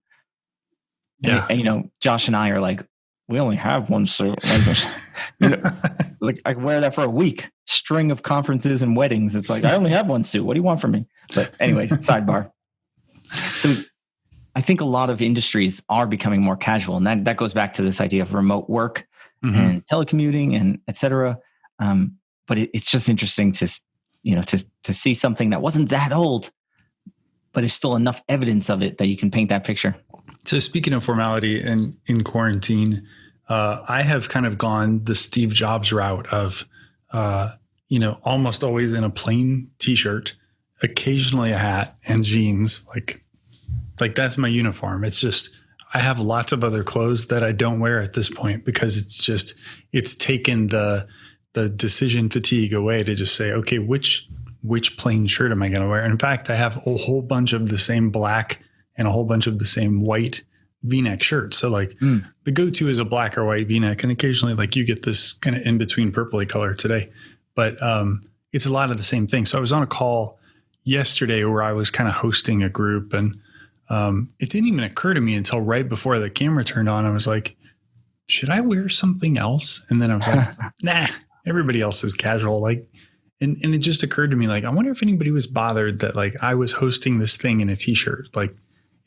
Speaker 2: Yeah. And, and you know, Josh and I are like, we only have one suit. Like, you know, like I wear that for a week, string of conferences and weddings. It's like, I only have one suit. What do you want from me? But anyways, sidebar. So I think a lot of industries are becoming more casual. And that, that goes back to this idea of remote work mm-hmm. and telecommuting and et cetera. Um, but it, it's just interesting to you know to to see something that wasn't that old but is still enough evidence of it that you can paint that picture
Speaker 1: So speaking of formality and in quarantine, uh, I have kind of gone the Steve Jobs route of, uh, you know, almost always in a plain T-shirt, occasionally a hat and jeans. Like, like that's my uniform. It's just I have lots of other clothes that I don't wear at this point because it's just it's taken the the decision fatigue away to just say, okay, which which plain shirt am I going to wear? In fact, I have a whole bunch of the same black and a whole bunch of the same white v-neck shirts. So like mm. the go-to is a black or white v-neck and occasionally like you get this kind of in between purpley color today. But um, it's a lot of the same thing. So I was on a call yesterday where I was kind of hosting a group and um, it didn't even occur to me until right before the camera turned on. I was like, should I wear something else? And then I was like, nah, everybody else is casual. Like, and, and it just occurred to me, like, I wonder if anybody was bothered that like I was hosting this thing in a t-shirt. Like,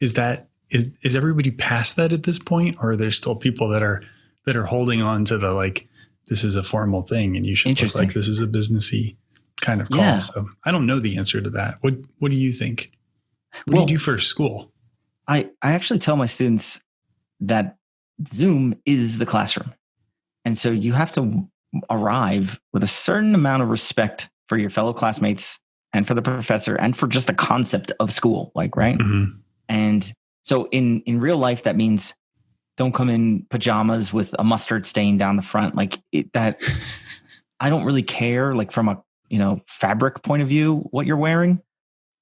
Speaker 1: is that, is, is everybody past that at this point? Or are there still people that are, that are holding on to the, like, this is a formal thing and you should look like this is a businessy kind of call. Yeah. So I don't know the answer to that. What, what do you think? What well, do you do for school?
Speaker 2: I, I actually tell my students that Zoom is the classroom. And so you have to arrive with a certain amount of respect for your fellow classmates and for the professor and for just the concept of school, like, right? Mm-hmm. And so in, in real life, that means don't come in pajamas with a mustard stain down the front. Like it, that, I don't really care, like from a, you know, fabric point of view, what you're wearing,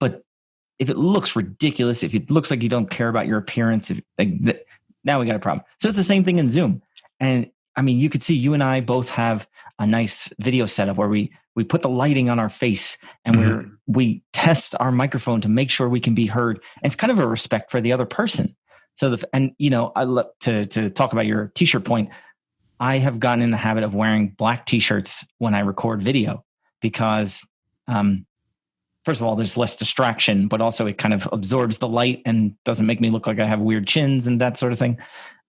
Speaker 2: but if it looks ridiculous, if it looks like you don't care about your appearance, if, like now we got a problem. So it's the same thing in Zoom. And I mean, you could see you and I both have a nice video setup where we we put the lighting on our face and mm-hmm. we we test our microphone to make sure we can be heard. And it's kind of a respect for the other person. So the and you know, I love to to talk about your t-shirt point. I have gotten in the habit of wearing black t-shirts when I record video because um, first of all, there's less distraction, but also it kind of absorbs the light and doesn't make me look like I have weird chins and that sort of thing.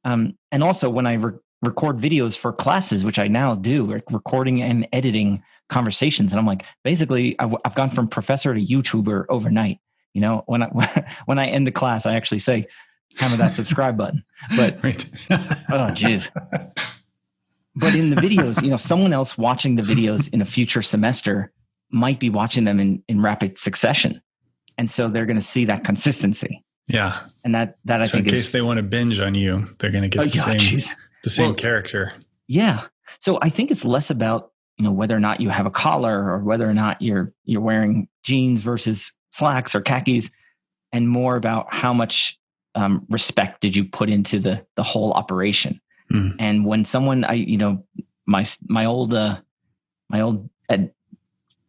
Speaker 2: Um, and also, when I re- record videos for classes, which I now do, like recording and editing conversations, and I'm like, basically, I've, I've gone from professor to YouTuber overnight. You know, when I when I end a class, I actually say, "Hammer that subscribe button." But oh, jeez. But in the videos, you know, someone else watching the videos in a future semester might be watching them in, in rapid succession. And so they're going to see that consistency.
Speaker 1: Yeah.
Speaker 2: And that, that I
Speaker 1: so
Speaker 2: think
Speaker 1: in case is, they want to binge on you, they're going to get oh, the same, geez. The same well, character.
Speaker 2: Yeah. So I think it's less about, you know, whether or not you have a collar or whether or not you're, you're wearing jeans versus slacks or khakis and more about how much um, respect did you put into the, the whole operation. Mm. And when someone, I, you know, my, my old, uh, my old ed,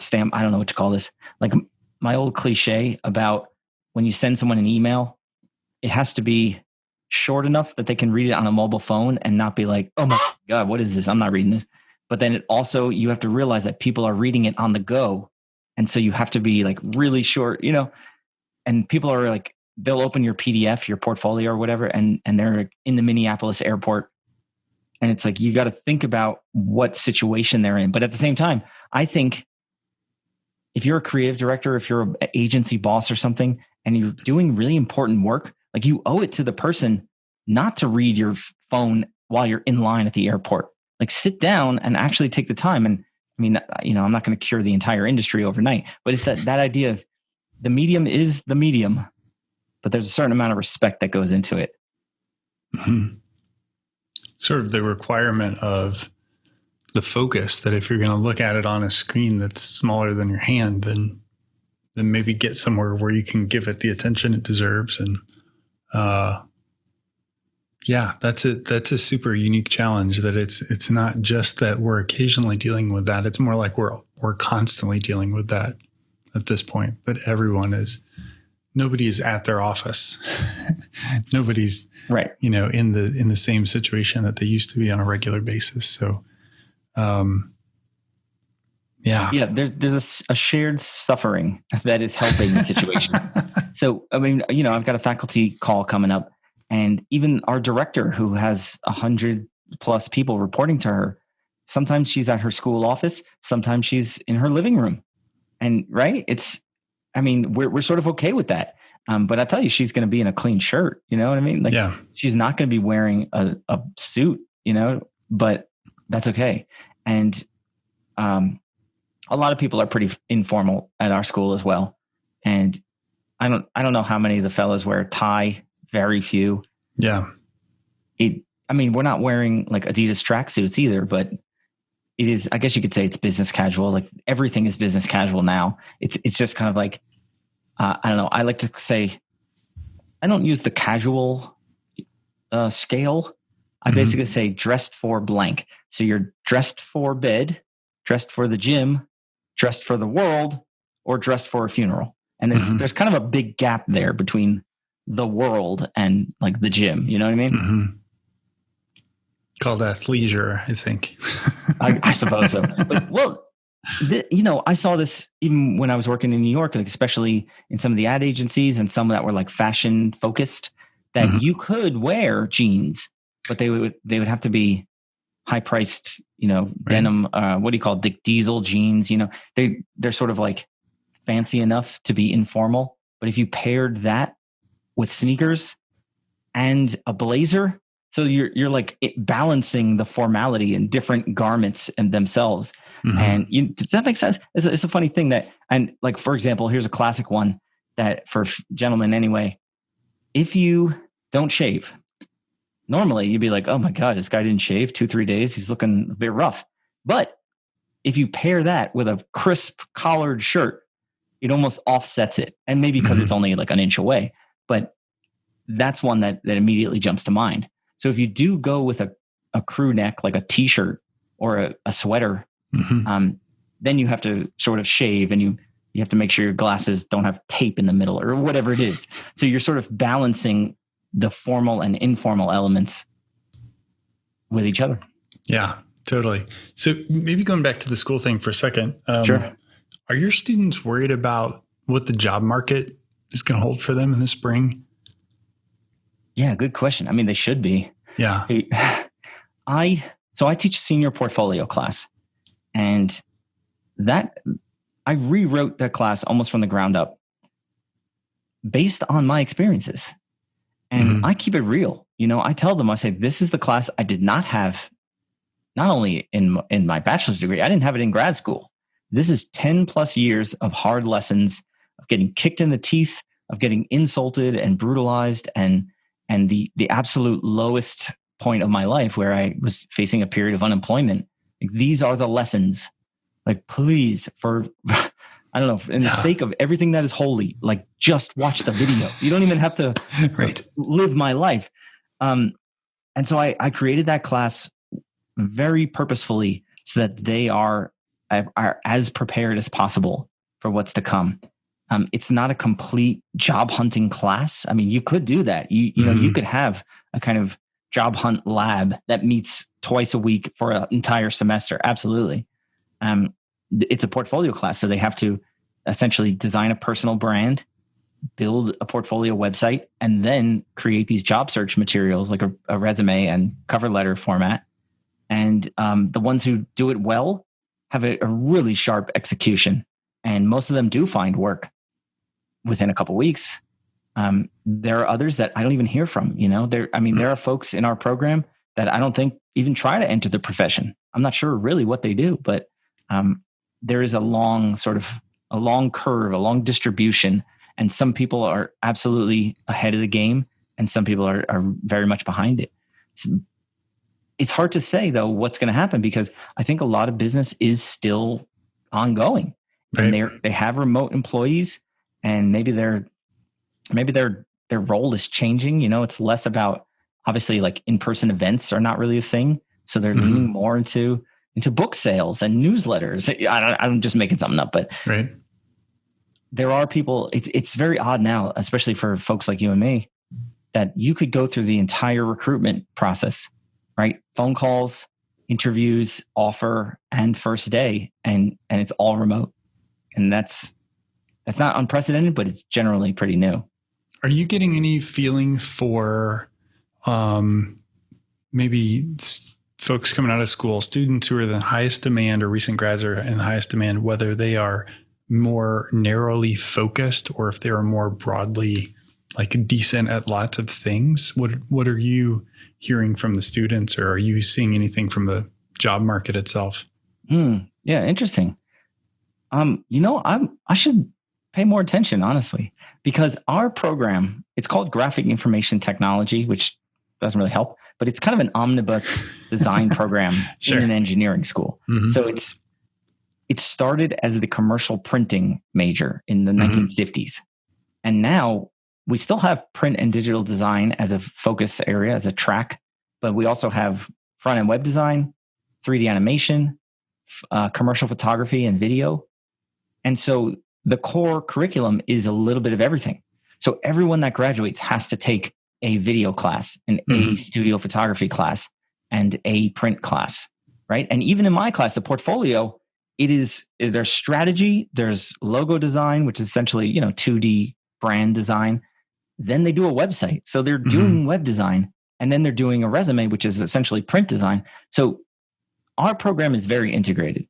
Speaker 2: stamp i don't know what to call this like my old cliche about when you send someone an email it has to be short enough that they can read it on a mobile phone and not be like oh my god what is this? I'm not reading this. But then it also you have to realize that people are reading it on the go. And so you have to be like really short you know? And people are like they'll open your pdf your portfolio or whatever and and they're in the minneapolis airport. And it's like you got to think about what situation they're in. But at the same time i think if you're a creative director, if you're an agency boss or something, and you're doing really important work, like you owe it to the person not to read your phone while you're in line at the airport. Like sit down and actually take the time. And I mean, you know, I'm not going to cure the entire industry overnight, but it's that that idea of the medium is the medium, but there's a certain amount of respect that goes into it.
Speaker 1: Mm-hmm. Sort of the requirement of the focus that if you're going to look at it on a screen that's smaller than your hand, then then maybe get somewhere where you can give it the attention it deserves. And uh, yeah, that's a that's a super unique challenge. That it's it's not just that we're occasionally dealing with that. It's more like we're we're constantly dealing with that at this point. But everyone is nobody is at their office. Nobody's
Speaker 2: right.
Speaker 1: You know, in the in the same situation that they used to be on a regular basis. So um, yeah.
Speaker 2: Yeah. There's, there's a, a, shared suffering that is helping the situation. so, I mean, you know, I've got a faculty call coming up and even our director who has a hundred plus people reporting to her, sometimes she's at her school office. Sometimes she's in her living room and right. It's, I mean, we're, we're sort of okay with that. Um, but I tell you, she's going to be in a clean shirt. You know what I mean? Like,
Speaker 1: yeah.
Speaker 2: she's not going to be wearing a, a suit. You know, but that's okay. And um, a lot of people are pretty informal at our school as well. And I don't I don't know how many of the fellas wear a tie. Very few.
Speaker 1: Yeah.
Speaker 2: It. I mean, we're not wearing like Adidas tracksuits either, but it is. I guess you could say it's business casual. Like everything is business casual now. It's it's just kind of like uh, I don't know. I like to say I don't use the casual uh, scale. I mm-hmm. basically say dressed for blank. So you're dressed for bed, dressed for the gym, dressed for the world, or dressed for a funeral. And there's mm-hmm. there's kind of a big gap there between the world and like the gym. You know what I mean? Mm-hmm.
Speaker 1: Called athleisure, I think.
Speaker 2: I, I, suppose so. But well, the, you know, I saw this even when I was working in New York, like especially in some of the ad agencies and some that were like fashion focused. That mm-hmm. you could wear jeans, but they would they would have to be high priced, you know, right. denim. Uh, what do you call it? Dick Diesel jeans? You know, they they're sort of like fancy enough to be informal. But if you paired that with sneakers and a blazer, so you're you're like balancing the formality in different garments and themselves. Mm-hmm. And you, does that make sense? It's a, it's a funny thing that, and like for example, here's a classic one that for gentlemen anyway. If you don't shave, normally you'd be like, oh my god, this guy didn't shave two three days. He's looking a bit rough. But if you pair that with a crisp collared shirt it almost offsets it. And maybe because mm-hmm. it's only like an inch away, but that's one that, that immediately jumps to mind. So if you do go with a, a crew neck, like a t-shirt or a, a sweater, mm-hmm. um, then you have to sort of shave and you, you have to make sure your glasses don't have tape in the middle or whatever it is. so you're sort of balancing the formal and informal elements with each other.
Speaker 1: Yeah, totally. So maybe going back to the school thing for a second.
Speaker 2: Um, sure.
Speaker 1: Are your students worried about what the job market is going to hold for them in the spring?
Speaker 2: Yeah, good question. I mean, they should be.
Speaker 1: Yeah.
Speaker 2: I so I teach senior portfolio class, and that I rewrote that class almost from the ground up based on my experiences. And mm-hmm. I keep it real. You know, I tell them, I say, this is the class I did not have, not only in in my bachelor's degree, I didn't have it in grad school. This is 10 plus years of hard lessons of getting kicked in the teeth, of getting insulted and brutalized and and the the absolute lowest point of my life where I was facing a period of unemployment. Like, these are the lessons. Like please for I don't know, in the sake of everything that is holy, like just watch the video. You don't even have to right. live my life. Um, and so I, I created that class very purposefully so that they are are as prepared as possible for what's to come. Um, it's not a complete job hunting class. I mean, you could do that. You you know, mm-hmm. you could have a kind of job hunt lab that meets twice a week for an entire semester. Absolutely. Um, it's a portfolio class, so they have to essentially design a personal brand, build a portfolio website, and then create these job search materials like a, a resume and cover letter format. And um, the ones who do it well have a, a really sharp execution, and most of them do find work within a couple weeks. Um, there are others that I don't even hear from. You know, there. I mean, there are folks in our program that I don't think even try to enter the profession. I'm not sure really what they do, but um, there is a long sort of a long curve, a long distribution, and some people are absolutely ahead of the game, and some people are, are very much behind it. It's it's hard to say though what's going to happen because I think a lot of business is still ongoing, right. and they they have remote employees, and maybe their maybe their their role is changing. You know, it's less about obviously like in person events are not really a thing, so they're mm-hmm. leaning more into into book sales and newsletters. I I'm just making something up, but
Speaker 1: right.
Speaker 2: There are people. It's it's very odd now, especially for folks like you and me, that you could go through the entire recruitment process right? Phone calls, interviews, offer, and first day, and and it's all remote, and that's that's not unprecedented, but it's generally pretty new.
Speaker 1: Are you getting any feeling for um, maybe folks coming out of school, students who are the highest demand or recent grads are in the highest demand, whether they are more narrowly focused or if they are more broadly like decent at lots of things. What what are you hearing from the students or are you seeing anything from the job market itself?
Speaker 2: Hmm. Yeah, interesting. Um, you know, I'm I should pay more attention, honestly, because our program, it's called graphic information technology, which doesn't really help, but it's kind of an omnibus design program sure. in an engineering school. Mm-hmm. So it's it started as the commercial printing major in the mm-hmm. 1950s. And now we still have print and digital design as a focus area, as a track, but we also have front end web design, 3D animation, uh, commercial photography, and video. And so the core curriculum is a little bit of everything. So everyone that graduates has to take a video class, an mm-hmm. a studio photography class, and a print class, right? And even in my class, the portfolio, it is there's strategy, there's logo design, which is essentially you know 2D brand design. Then they do a website, so they're doing mm-hmm. web design, and then they're doing a resume, which is essentially print design. So our program is very integrated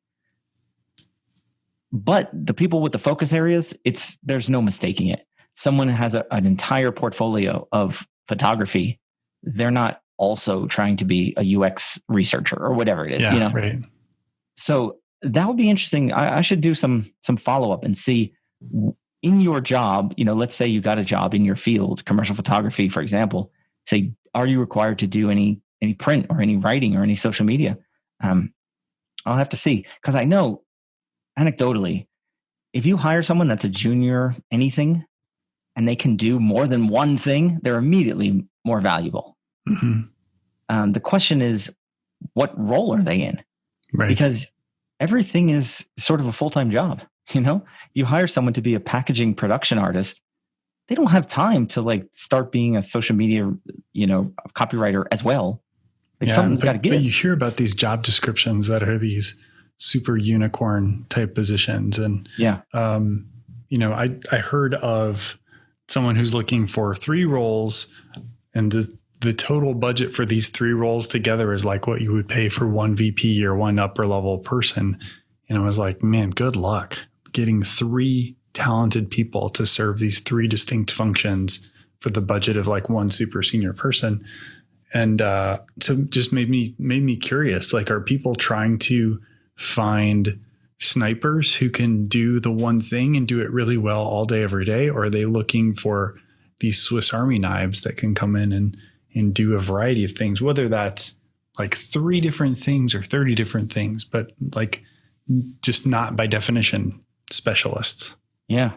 Speaker 2: but the people with the focus areas it's there's no mistaking it someone has a, an entire portfolio of photography they're not also trying to be a ux researcher or whatever it is
Speaker 1: yeah,
Speaker 2: you know?
Speaker 1: right.
Speaker 2: So that would be interesting. I, I should do some some follow-up and see in your job you know let's say you got a job in your field commercial photography for example say are you required to do any any print or any writing or any social media? Um, i'll have to see because i know anecdotally, if you hire someone that's a junior anything and they can do more than one thing, they're immediately more valuable. Mm-hmm. Um, the question is, what role are they in? Right. Because everything is sort of a full time job. You know, you hire someone to be a packaging production artist, they don't have time to like start being a social media, you know, copywriter as well. Like
Speaker 1: yeah,
Speaker 2: something's got to give.
Speaker 1: But you hear about these job descriptions that are these super unicorn type positions. And
Speaker 2: yeah,
Speaker 1: um, you know, I I heard of someone who's looking for three roles, and the the total budget for these three roles together is like what you would pay for one VP or one upper level person. And I was like, man, good luck getting three talented people to serve these three distinct functions for the budget of like one super senior person. And uh, so just made me made me curious. Like, are people trying to find snipers who can do the one thing and do it really well all day every day? Or are they looking for these swiss army knives that can come in and and do a variety of things whether that's like three different things or 30 different things but like just not by definition specialists?
Speaker 2: Yeah.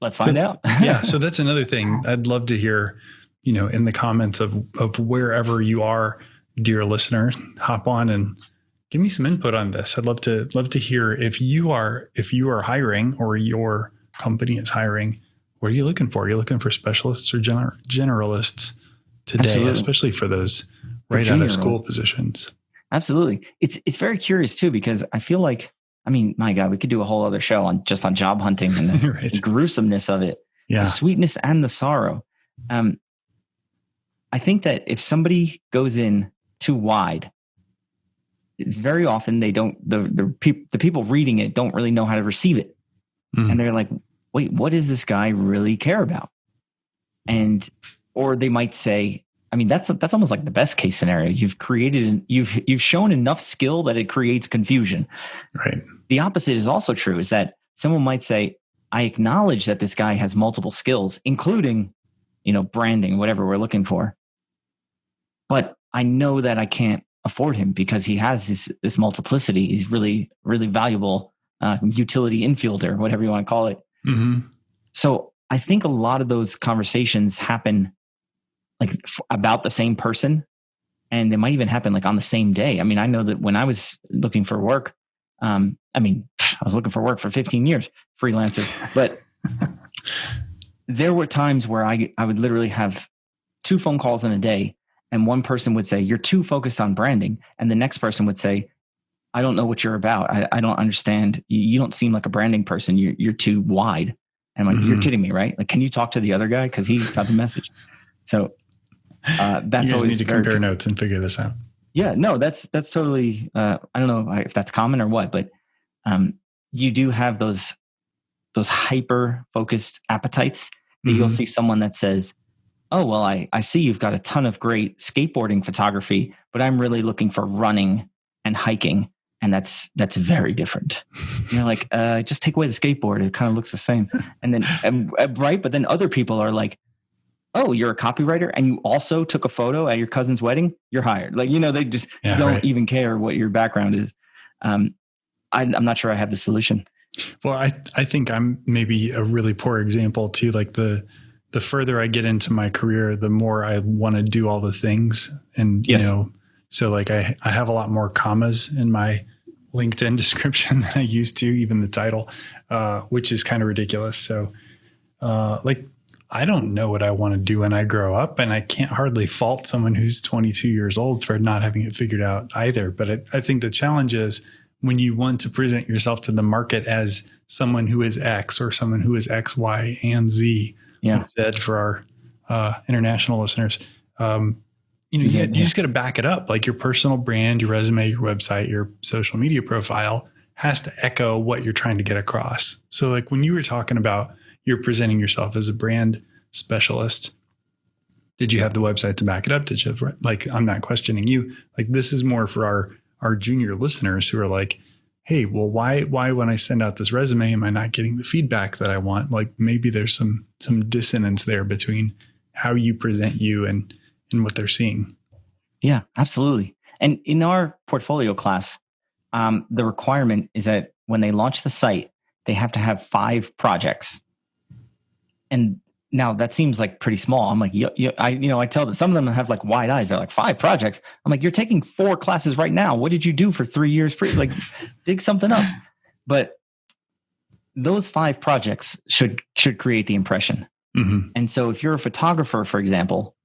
Speaker 2: Let's find
Speaker 1: so,
Speaker 2: out.
Speaker 1: yeah so that's another thing. I'd love to hear you know in the comments of of wherever you are dear listener hop on and give me some input on this. I'd love to love to hear if you are if you are hiring or your company is hiring. What are you looking for? Are you looking for specialists or gener- generalists today, Absolutely. especially for those right out of school positions?
Speaker 2: Absolutely. It's it's very curious too because I feel like I mean, my God, we could do a whole other show on just on job hunting and the, right. the gruesomeness of it, yeah. the sweetness and the sorrow. Um, I think that if somebody goes in too wide it's very often they don't the the, pe- the people reading it don't really know how to receive it. Mm. and they're like wait what does this guy really care about? And or they might say i mean that's that's almost like the best case scenario. You've created an, you've you've shown enough skill that it creates confusion.
Speaker 1: Right.
Speaker 2: The opposite is also true is that someone might say i acknowledge that this guy has multiple skills including you know branding whatever we're looking for but i know that i can't afford him because he has this this multiplicity. He's really really valuable uh, utility infielder, whatever you want to call it. Mm-hmm. So I think a lot of those conversations happen like f- about the same person, and they might even happen like on the same day. I mean, I know that when I was looking for work, um, I mean, I was looking for work for 15 years, freelancer, but there were times where I I would literally have two phone calls in a day and one person would say you're too focused on branding. And the next person would say i don't know what you're about. I, I don't understand. You, you, don't seem like a branding person. You're, you're too wide. And i'm like mm-hmm. you're kidding me right? Like can you talk to the other guy? Because he's got the message. So uh, that's
Speaker 1: you
Speaker 2: always
Speaker 1: need to compare notes and figure this out.
Speaker 2: Yeah no that's that's totally uh, i don't know if that's common or what but um, you do have those those hyper focused appetites that mm-hmm. you'll see someone that says, "Oh, well, I I see you've got a ton of great skateboarding photography, but I'm really looking for running and hiking." And that's that's very different. you're like, uh, just take away the skateboard; it kind of looks the same. And then, and, right? But then other people are like, oh, you're a copywriter and you also took a photo at your cousin's wedding, you're hired. Like, you know, they just yeah, don't right. even care what your background is. Um, I, I'm not sure I have the solution.
Speaker 1: Well, I, I think I'm maybe a really poor example too. Like the, the further I get into my career, the more I want to do all the things. And, yes. you know, so like I, I have a lot more commas in my LinkedIn description than I used to, even the title, uh, which is kind of ridiculous. So, uh, like I don't know what I want to do when I grow up, and I can't hardly fault someone who's 22 years old for not having it figured out either. But it, I think the challenge is when you want to present yourself to the market as someone who is X or someone who is X, Y, and Z.
Speaker 2: Yeah.
Speaker 1: Z for our uh, international listeners. Um, you know, you, you just got to back it up. Like your personal brand, your resume, your website, your social media profile has to echo what you're trying to get across. So, like when you were talking about you're presenting yourself as a brand specialist. Did you have the website to back it up? Did you have, like, I'm not questioning you. Like, this is more for our, our junior listeners who are like, Hey, well, why, why, when I send out this resume, am I not getting the feedback that I want? Like maybe there's some, some dissonance there between how you present you and, and what they're seeing.
Speaker 2: Yeah, absolutely. And in our portfolio class, um, the requirement is that when they launch the site, they have to have five projects and now that seems like pretty small. I'm like, you, you, I, you know, I tell them some of them have like wide eyes. They're like five projects. I'm like, you're taking four classes right now. What did you do for three years? Pre- like, dig something up. But those five projects should should create the impression. Mm-hmm. And so, if you're a photographer, for example,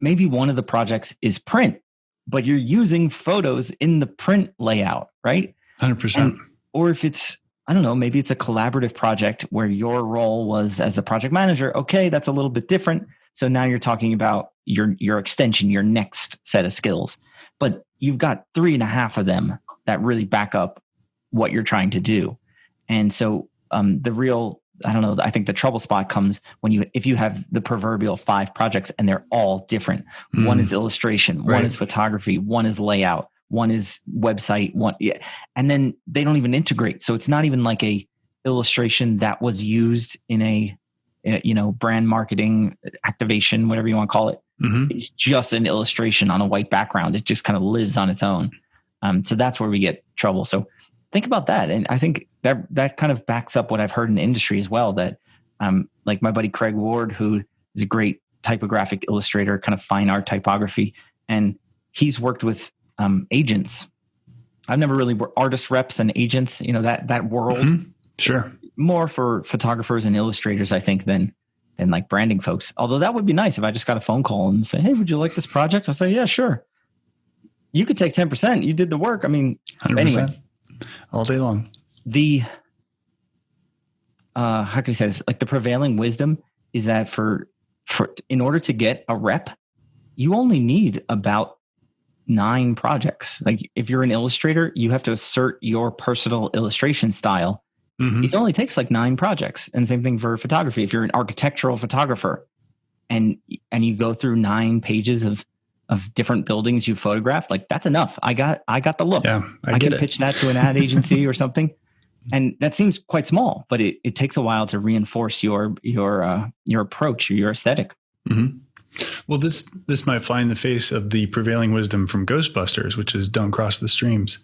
Speaker 2: maybe one of the projects is print, but you're using photos in the print layout, right?
Speaker 1: Hundred percent.
Speaker 2: Or if it's I don't know, maybe it's a collaborative project where your role was as the project manager. Okay, that's a little bit different. So now you're talking about your your extension, your next set of skills. But you've got three and a half of them that really back up what you're trying to do. And so um, the real I don't know. I think the trouble spot comes when you if you have the proverbial five projects and they're all different. Mm. One is illustration, right. one is photography, one is layout, one is website one yeah and then they don't even integrate. So it's not even like a illustration that was used in a, a you know brand marketing activation whatever you want to call it. Mm-hmm. it's just an illustration on a white background. It just kind of lives on its own. Um, so that's where we get trouble. So think about that. And i think that that kind of backs up what i've heard in the industry as well that um, like my buddy craig ward who is a great typographic illustrator kind of fine art typography and he's worked with um, agents. I've never really worked artist reps and agents, you know, that that world. Mm-hmm.
Speaker 1: Sure.
Speaker 2: More for photographers and illustrators, I think, than than like branding folks. Although that would be nice if I just got a phone call and say, Hey, would you like this project? I say, Yeah, sure. You could take 10%. You did the work. I mean, 100%. anyway.
Speaker 1: All day long.
Speaker 2: The uh how can you say this? Like the prevailing wisdom is that for for in order to get a rep, you only need about nine projects. Like if you're an illustrator, you have to assert your personal illustration style. Mm-hmm. It only takes like nine projects. And same thing for photography. If you're an architectural photographer and and you go through nine pages of of different buildings you photographed, like that's enough. I got I got the look.
Speaker 1: Yeah,
Speaker 2: I, I can it. pitch that to an ad agency or something. And that seems quite small, but it, it takes a while to reinforce your your uh, your approach or your esthetic
Speaker 1: mm-hmm. Well, this this might fly in the face of the prevailing wisdom from Ghostbusters, which is don't cross the streams.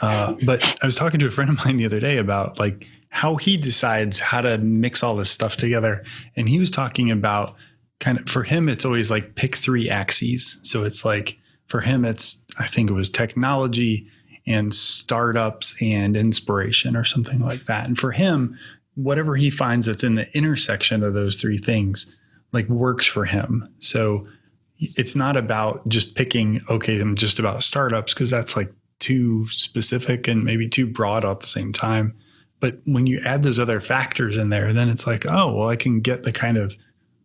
Speaker 1: Uh, but I was talking to a friend of mine the other day about like how he decides how to mix all this stuff together, and he was talking about kind of for him it's always like pick three axes. So it's like for him it's I think it was technology and startups and inspiration or something like that. And for him, whatever he finds that's in the intersection of those three things like works for him. So it's not about just picking, okay, I'm just about startups because that's like too specific and maybe too broad at the same time. But when you add those other factors in there, then it's like, oh, well, I can get the kind of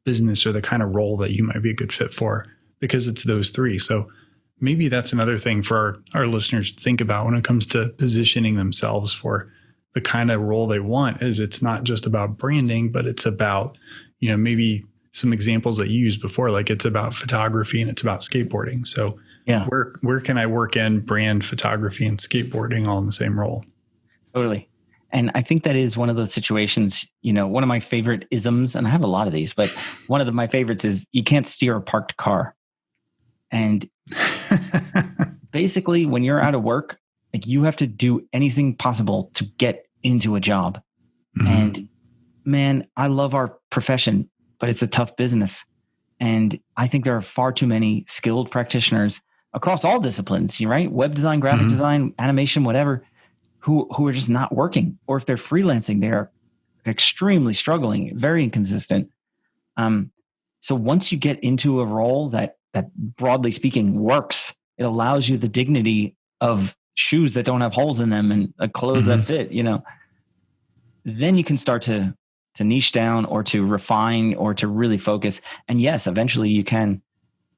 Speaker 1: business or the kind of role that you might be a good fit for because it's those three. So maybe that's another thing for our, our listeners to think about when it comes to positioning themselves for the kind of role they want is it's not just about branding, but it's about, you know, maybe some examples that you used before, like it's about photography and it's about skateboarding. So yeah, where where can I work in brand photography and skateboarding all in the same role?
Speaker 2: Totally. And I think that is one of those situations, you know, one of my favorite isms, and I have a lot of these, but one of the, my favorites is you can't steer a parked car. And basically, when you're out of work, like you have to do anything possible to get into a job. Mm-hmm. And man, I love our profession, but it's a tough business. And I think there are far too many skilled practitioners across all disciplines, you right? Web design, graphic mm-hmm. design, animation, whatever, who who are just not working. Or if they're freelancing, they're extremely struggling, very inconsistent. Um, so once you get into a role that that broadly speaking works, it allows you the dignity of shoes that don't have holes in them and clothes mm-hmm. that fit, you know, then you can start to to niche down or to refine or to really focus. And yes, eventually you can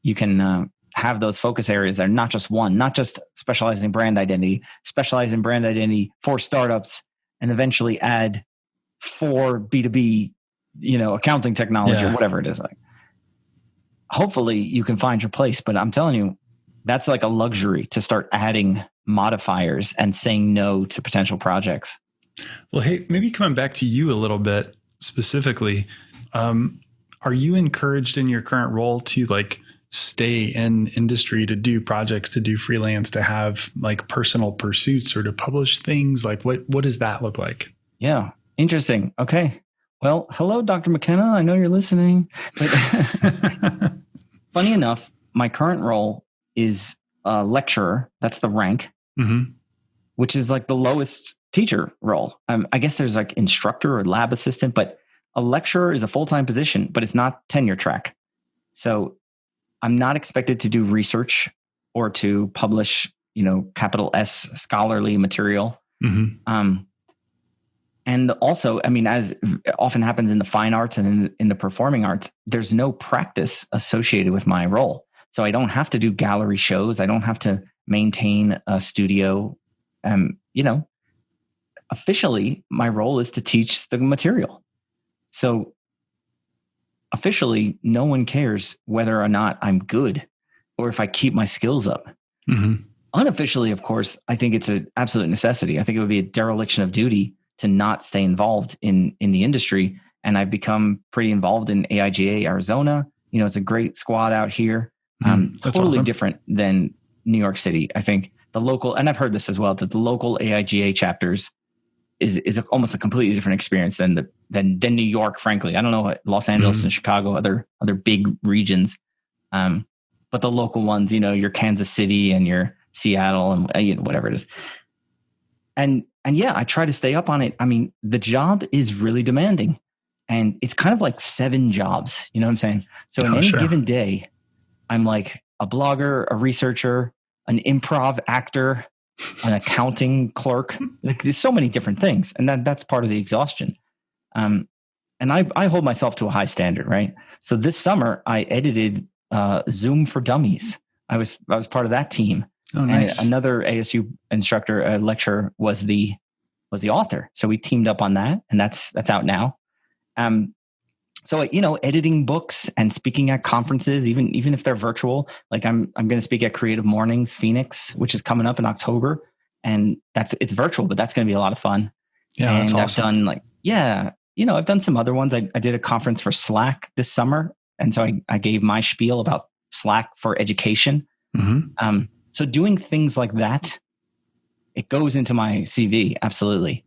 Speaker 2: you can uh, have those focus areas that are not just one, not just specializing brand identity, specialize in brand identity for startups, and eventually add for B two B, you know, accounting technology yeah. or whatever it is. Like, hopefully, you can find your place. But I'm telling you, that's like a luxury to start adding modifiers and saying no to potential projects.
Speaker 1: Well, hey, maybe coming back to you a little bit specifically, um, are you encouraged in your current role to like stay in industry to do projects to do freelance to have like personal pursuits or to publish things? Like what what does that look like?
Speaker 2: Yeah. Interesting. Okay. Well hello dr mckenna. I know you're listening. But funny enough my current role is a lecturer. That's the rank. Mm-hmm. Which is like the lowest teacher role um, i guess there's like instructor or lab assistant but a lecturer is a full-time position but it's not tenure track so I'm not expected to do research or to publish, you know, capital S scholarly material. Mm-hmm. Um, and also, I mean, as often happens in the fine arts and in, in the performing arts, there's no practice associated with my role. So I don't have to do gallery shows. I don't have to maintain a studio. Um, you know, officially, my role is to teach the material. So officially no one cares whether or not I'm good or if I keep my skills up. Mm-hmm. Unofficially, of course, I think it's an absolute necessity. I think it would be a dereliction of duty to not stay involved in in the industry. And I've become pretty involved in AIGA Arizona. You know, it's a great squad out here. Mm, um, totally awesome. different than New York City. I think the local, and I've heard this as well, that the local AIGA chapters is is a, almost a completely different experience than the than than New York. Frankly, I don't know Los Angeles mm-hmm. and Chicago, other other big regions, um, but the local ones, you know, your Kansas City and your Seattle and uh, you know, whatever it is. And and yeah, I try to stay up on it. I mean, the job is really demanding, and it's kind of like seven jobs. You know what I'm saying? So oh, in any sure. given day, I'm like a blogger, a researcher, an improv actor, an accounting clerk. Like, there's so many different things, and that that's part of the exhaustion. Um, and I I hold myself to a high standard, right? So this summer I edited uh, Zoom for Dummies. I was I was part of that team. Oh, nice. And another ASU instructor, uh, lecturer, was the was the author. So we teamed up on that, and that's that's out now. Um, so you know editing books and speaking at conferences even even if they're virtual like i'm i'm going to speak at creative mornings phoenix which is coming up in october and that's it's virtual but that's going to be a lot of fun. Yeah and awesome. i've done like yeah you know i've done some other ones. I, I did a conference for slack this summer and so i, I gave my spiel about slack for education. Mm-hmm. um, so doing things like that it goes into my cv absolutely.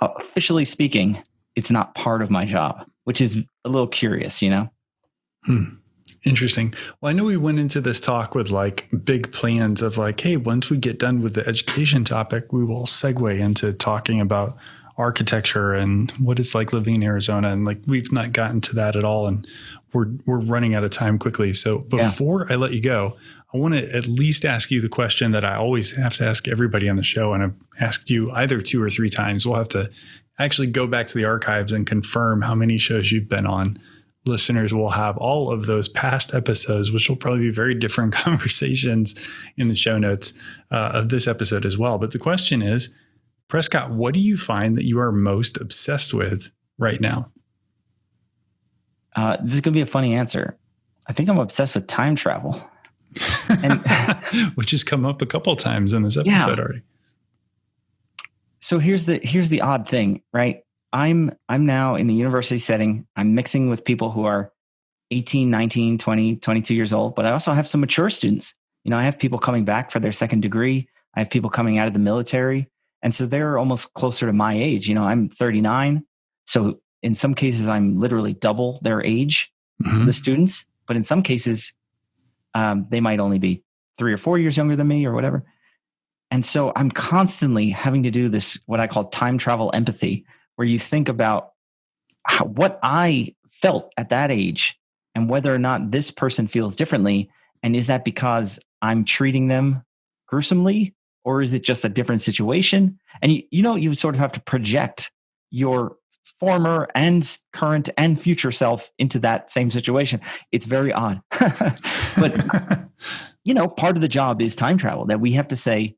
Speaker 2: Officially speaking it's not part of my job which is a little curious, you know?
Speaker 1: Hmm. Interesting. Well, I know we went into this talk with like big plans of like, hey, once we get done with the education topic, we will segue into talking about architecture and what it's like living in Arizona. And like we've not gotten to that at all. And we're we're running out of time quickly. So before yeah. I let you go, I want to at least ask you the question that I always have to ask everybody on the show. And I've asked you either two or three times. We'll have to actually go back to the archives and confirm how many shows you've been on, listeners will have all of those past episodes, which will probably be very different conversations in the show notes uh, of this episode as well. But the question is Prescott, what do you find that you are most obsessed with right now?
Speaker 2: Uh, this is going to be a funny answer. I think I'm obsessed with time travel.
Speaker 1: And, Which has come up a couple times in this episode yeah. already.
Speaker 2: So here's the here's the odd thing, right? I'm I'm now in a university setting. I'm mixing with people who are 18, 19, 20, 22 years old, but I also have some mature students. You know, I have people coming back for their second degree. I have people coming out of the military. And so they're almost closer to my age. You know, I'm 39. So in some cases, I'm literally double their age, mm-hmm. the students. But in some cases, um, they might only be three or four years younger than me or whatever. And so I'm constantly having to do this, what I call time travel empathy, where you think about how, what I felt at that age and whether or not this person feels differently. And is that because I'm treating them gruesomely or is it just a different situation? And you, you know, you sort of have to project your former and current and future self into that same situation. It's very odd. but, you know, part of the job is time travel that we have to say,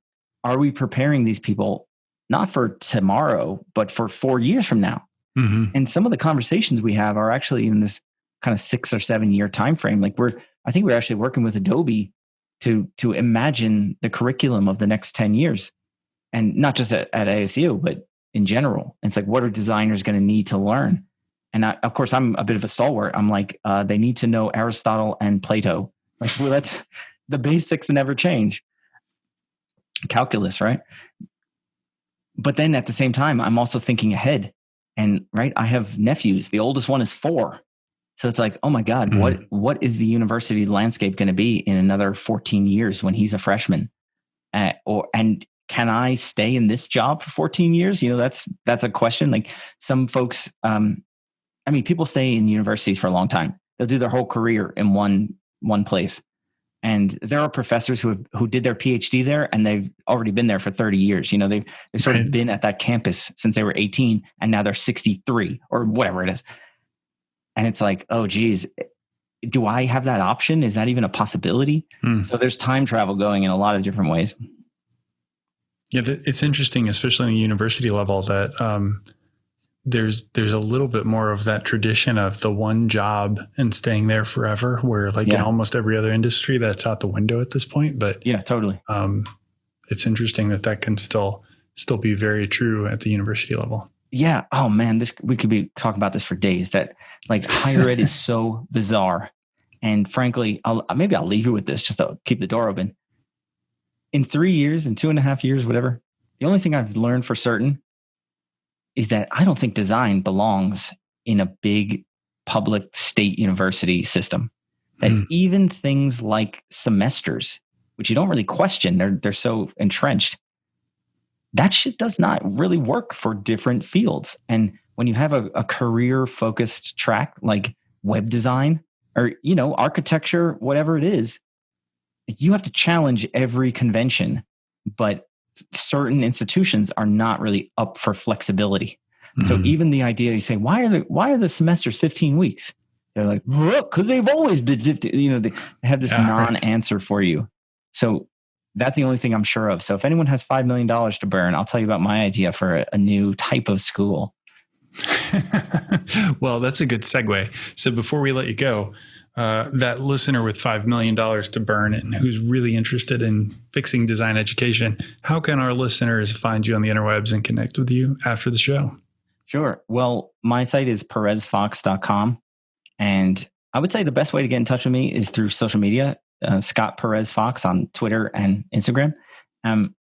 Speaker 2: are we preparing these people not for tomorrow, but for four years from now? Mm-hmm. And some of the conversations we have are actually in this kind of six or seven year time frame. Like we're, I think we're actually working with Adobe to to imagine the curriculum of the next 10 years and not just at, at asu but in general it's like what are designers going to need to learn and I, of course i'm a bit of a stalwart i'm like uh, they need to know aristotle and plato like well that's the basics never change calculus right but then at the same time i'm also thinking ahead and right i have nephews the oldest one is four so it's like, oh my God, mm. what what is the university landscape going to be in another 14 years when he's a freshman? Uh, or and can I stay in this job for 14 years? You know, that's that's a question. Like some folks, um, I mean, people stay in universities for a long time. They'll do their whole career in one one place. And there are professors who have, who did their PhD there and they've already been there for 30 years. You know, they've they've sort of been at that campus since they were 18 and now they're 63 or whatever it is. And it's like oh geez do i have that option? Is that even a possibility? Mm. so there's time travel going in a lot of different ways.
Speaker 1: Yeah it's interesting especially in the university level that um, there's there's a little bit more of that tradition of the one job and staying there forever where like yeah. in almost every other industry that's out the window at this point but
Speaker 2: yeah totally. um,
Speaker 1: it's interesting that that can still still be very true at the university level.
Speaker 2: Yeah. Oh man this we could be talking about this for days. That like higher ed is so bizarre. And frankly I'll, maybe i'll leave you with this just to keep the door open. In three years in two and a half years whatever the only thing i've learned for certain is that i don't think design belongs in a big public state university system that mm. even things like semesters which you don't really question they're, they're so entrenched that shit does not really work for different fields. And when you have a, a career focused track like web design or, you know, architecture, whatever it is, you have to challenge every convention. But certain institutions are not really up for flexibility. Mm-hmm. So even the idea you say, why are the why are the semesters 15 weeks? They're like, because they've always been 50. You know, they have this yeah, non-answer for you. So that's the only thing I'm sure of. So if anyone has $5 million to burn, I'll tell you about my idea for a, a new type of school.
Speaker 1: well, that's a good segue. So before we let you go, uh, that listener with $5 million to burn and who's really interested in fixing design education, how can our listeners find you on the interwebs and connect with you after the show?
Speaker 2: Sure. Well, my site is perezfox.com. And I would say the best way to get in touch with me is through social media uh, Scott Perez Fox on Twitter and Instagram. Um,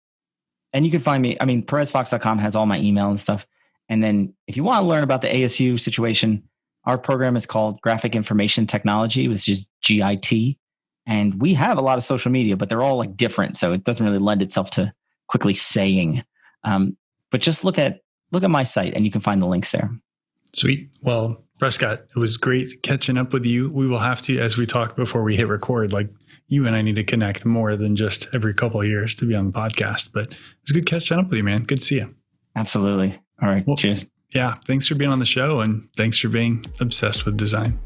Speaker 2: and you can find me, I mean, perezfox.com has all my email and stuff. And then if you want to learn about the ASU situation, our program is called Graphic Information Technology, which is GIT. And we have a lot of social media, but they're all like different. So it doesn't really lend itself to quickly saying. Um, but just look at look at my site and you can find the links there.
Speaker 1: Sweet. Well, Prescott, it was great catching up with you. We will have to, as we talked before we hit record, like you and I need to connect more than just every couple of years to be on the podcast. But it was good catching up with you, man. Good to see you.
Speaker 2: Absolutely. All right. Well, cheers.
Speaker 1: Yeah. Thanks for being on the show and thanks for being obsessed with design.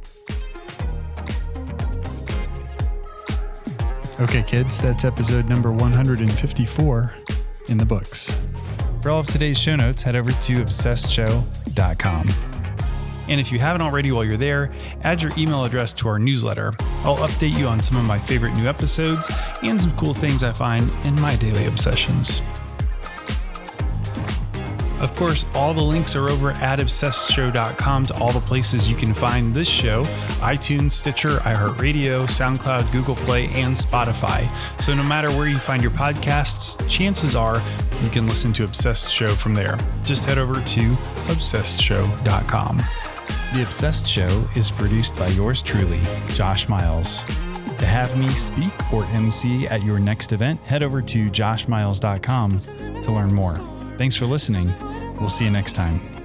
Speaker 1: Okay, kids, that's episode number 154 in the books. For all of today's show notes, head over to obsessedshow.com. And if you haven't already while you're there, add your email address to our newsletter. I'll update you on some of my favorite new episodes and some cool things I find in my daily obsessions. Of course, all the links are over at obsessedshow.com to all the places you can find this show iTunes, Stitcher, iHeartRadio, SoundCloud, Google Play, and Spotify. So no matter where you find your podcasts, chances are you can listen to Obsessed Show from there. Just head over to obsessedshow.com. The Obsessed Show is produced by yours truly, Josh Miles. To have me speak or MC at your next event, head over to joshmiles.com to learn more. Thanks for listening. We'll see you next time.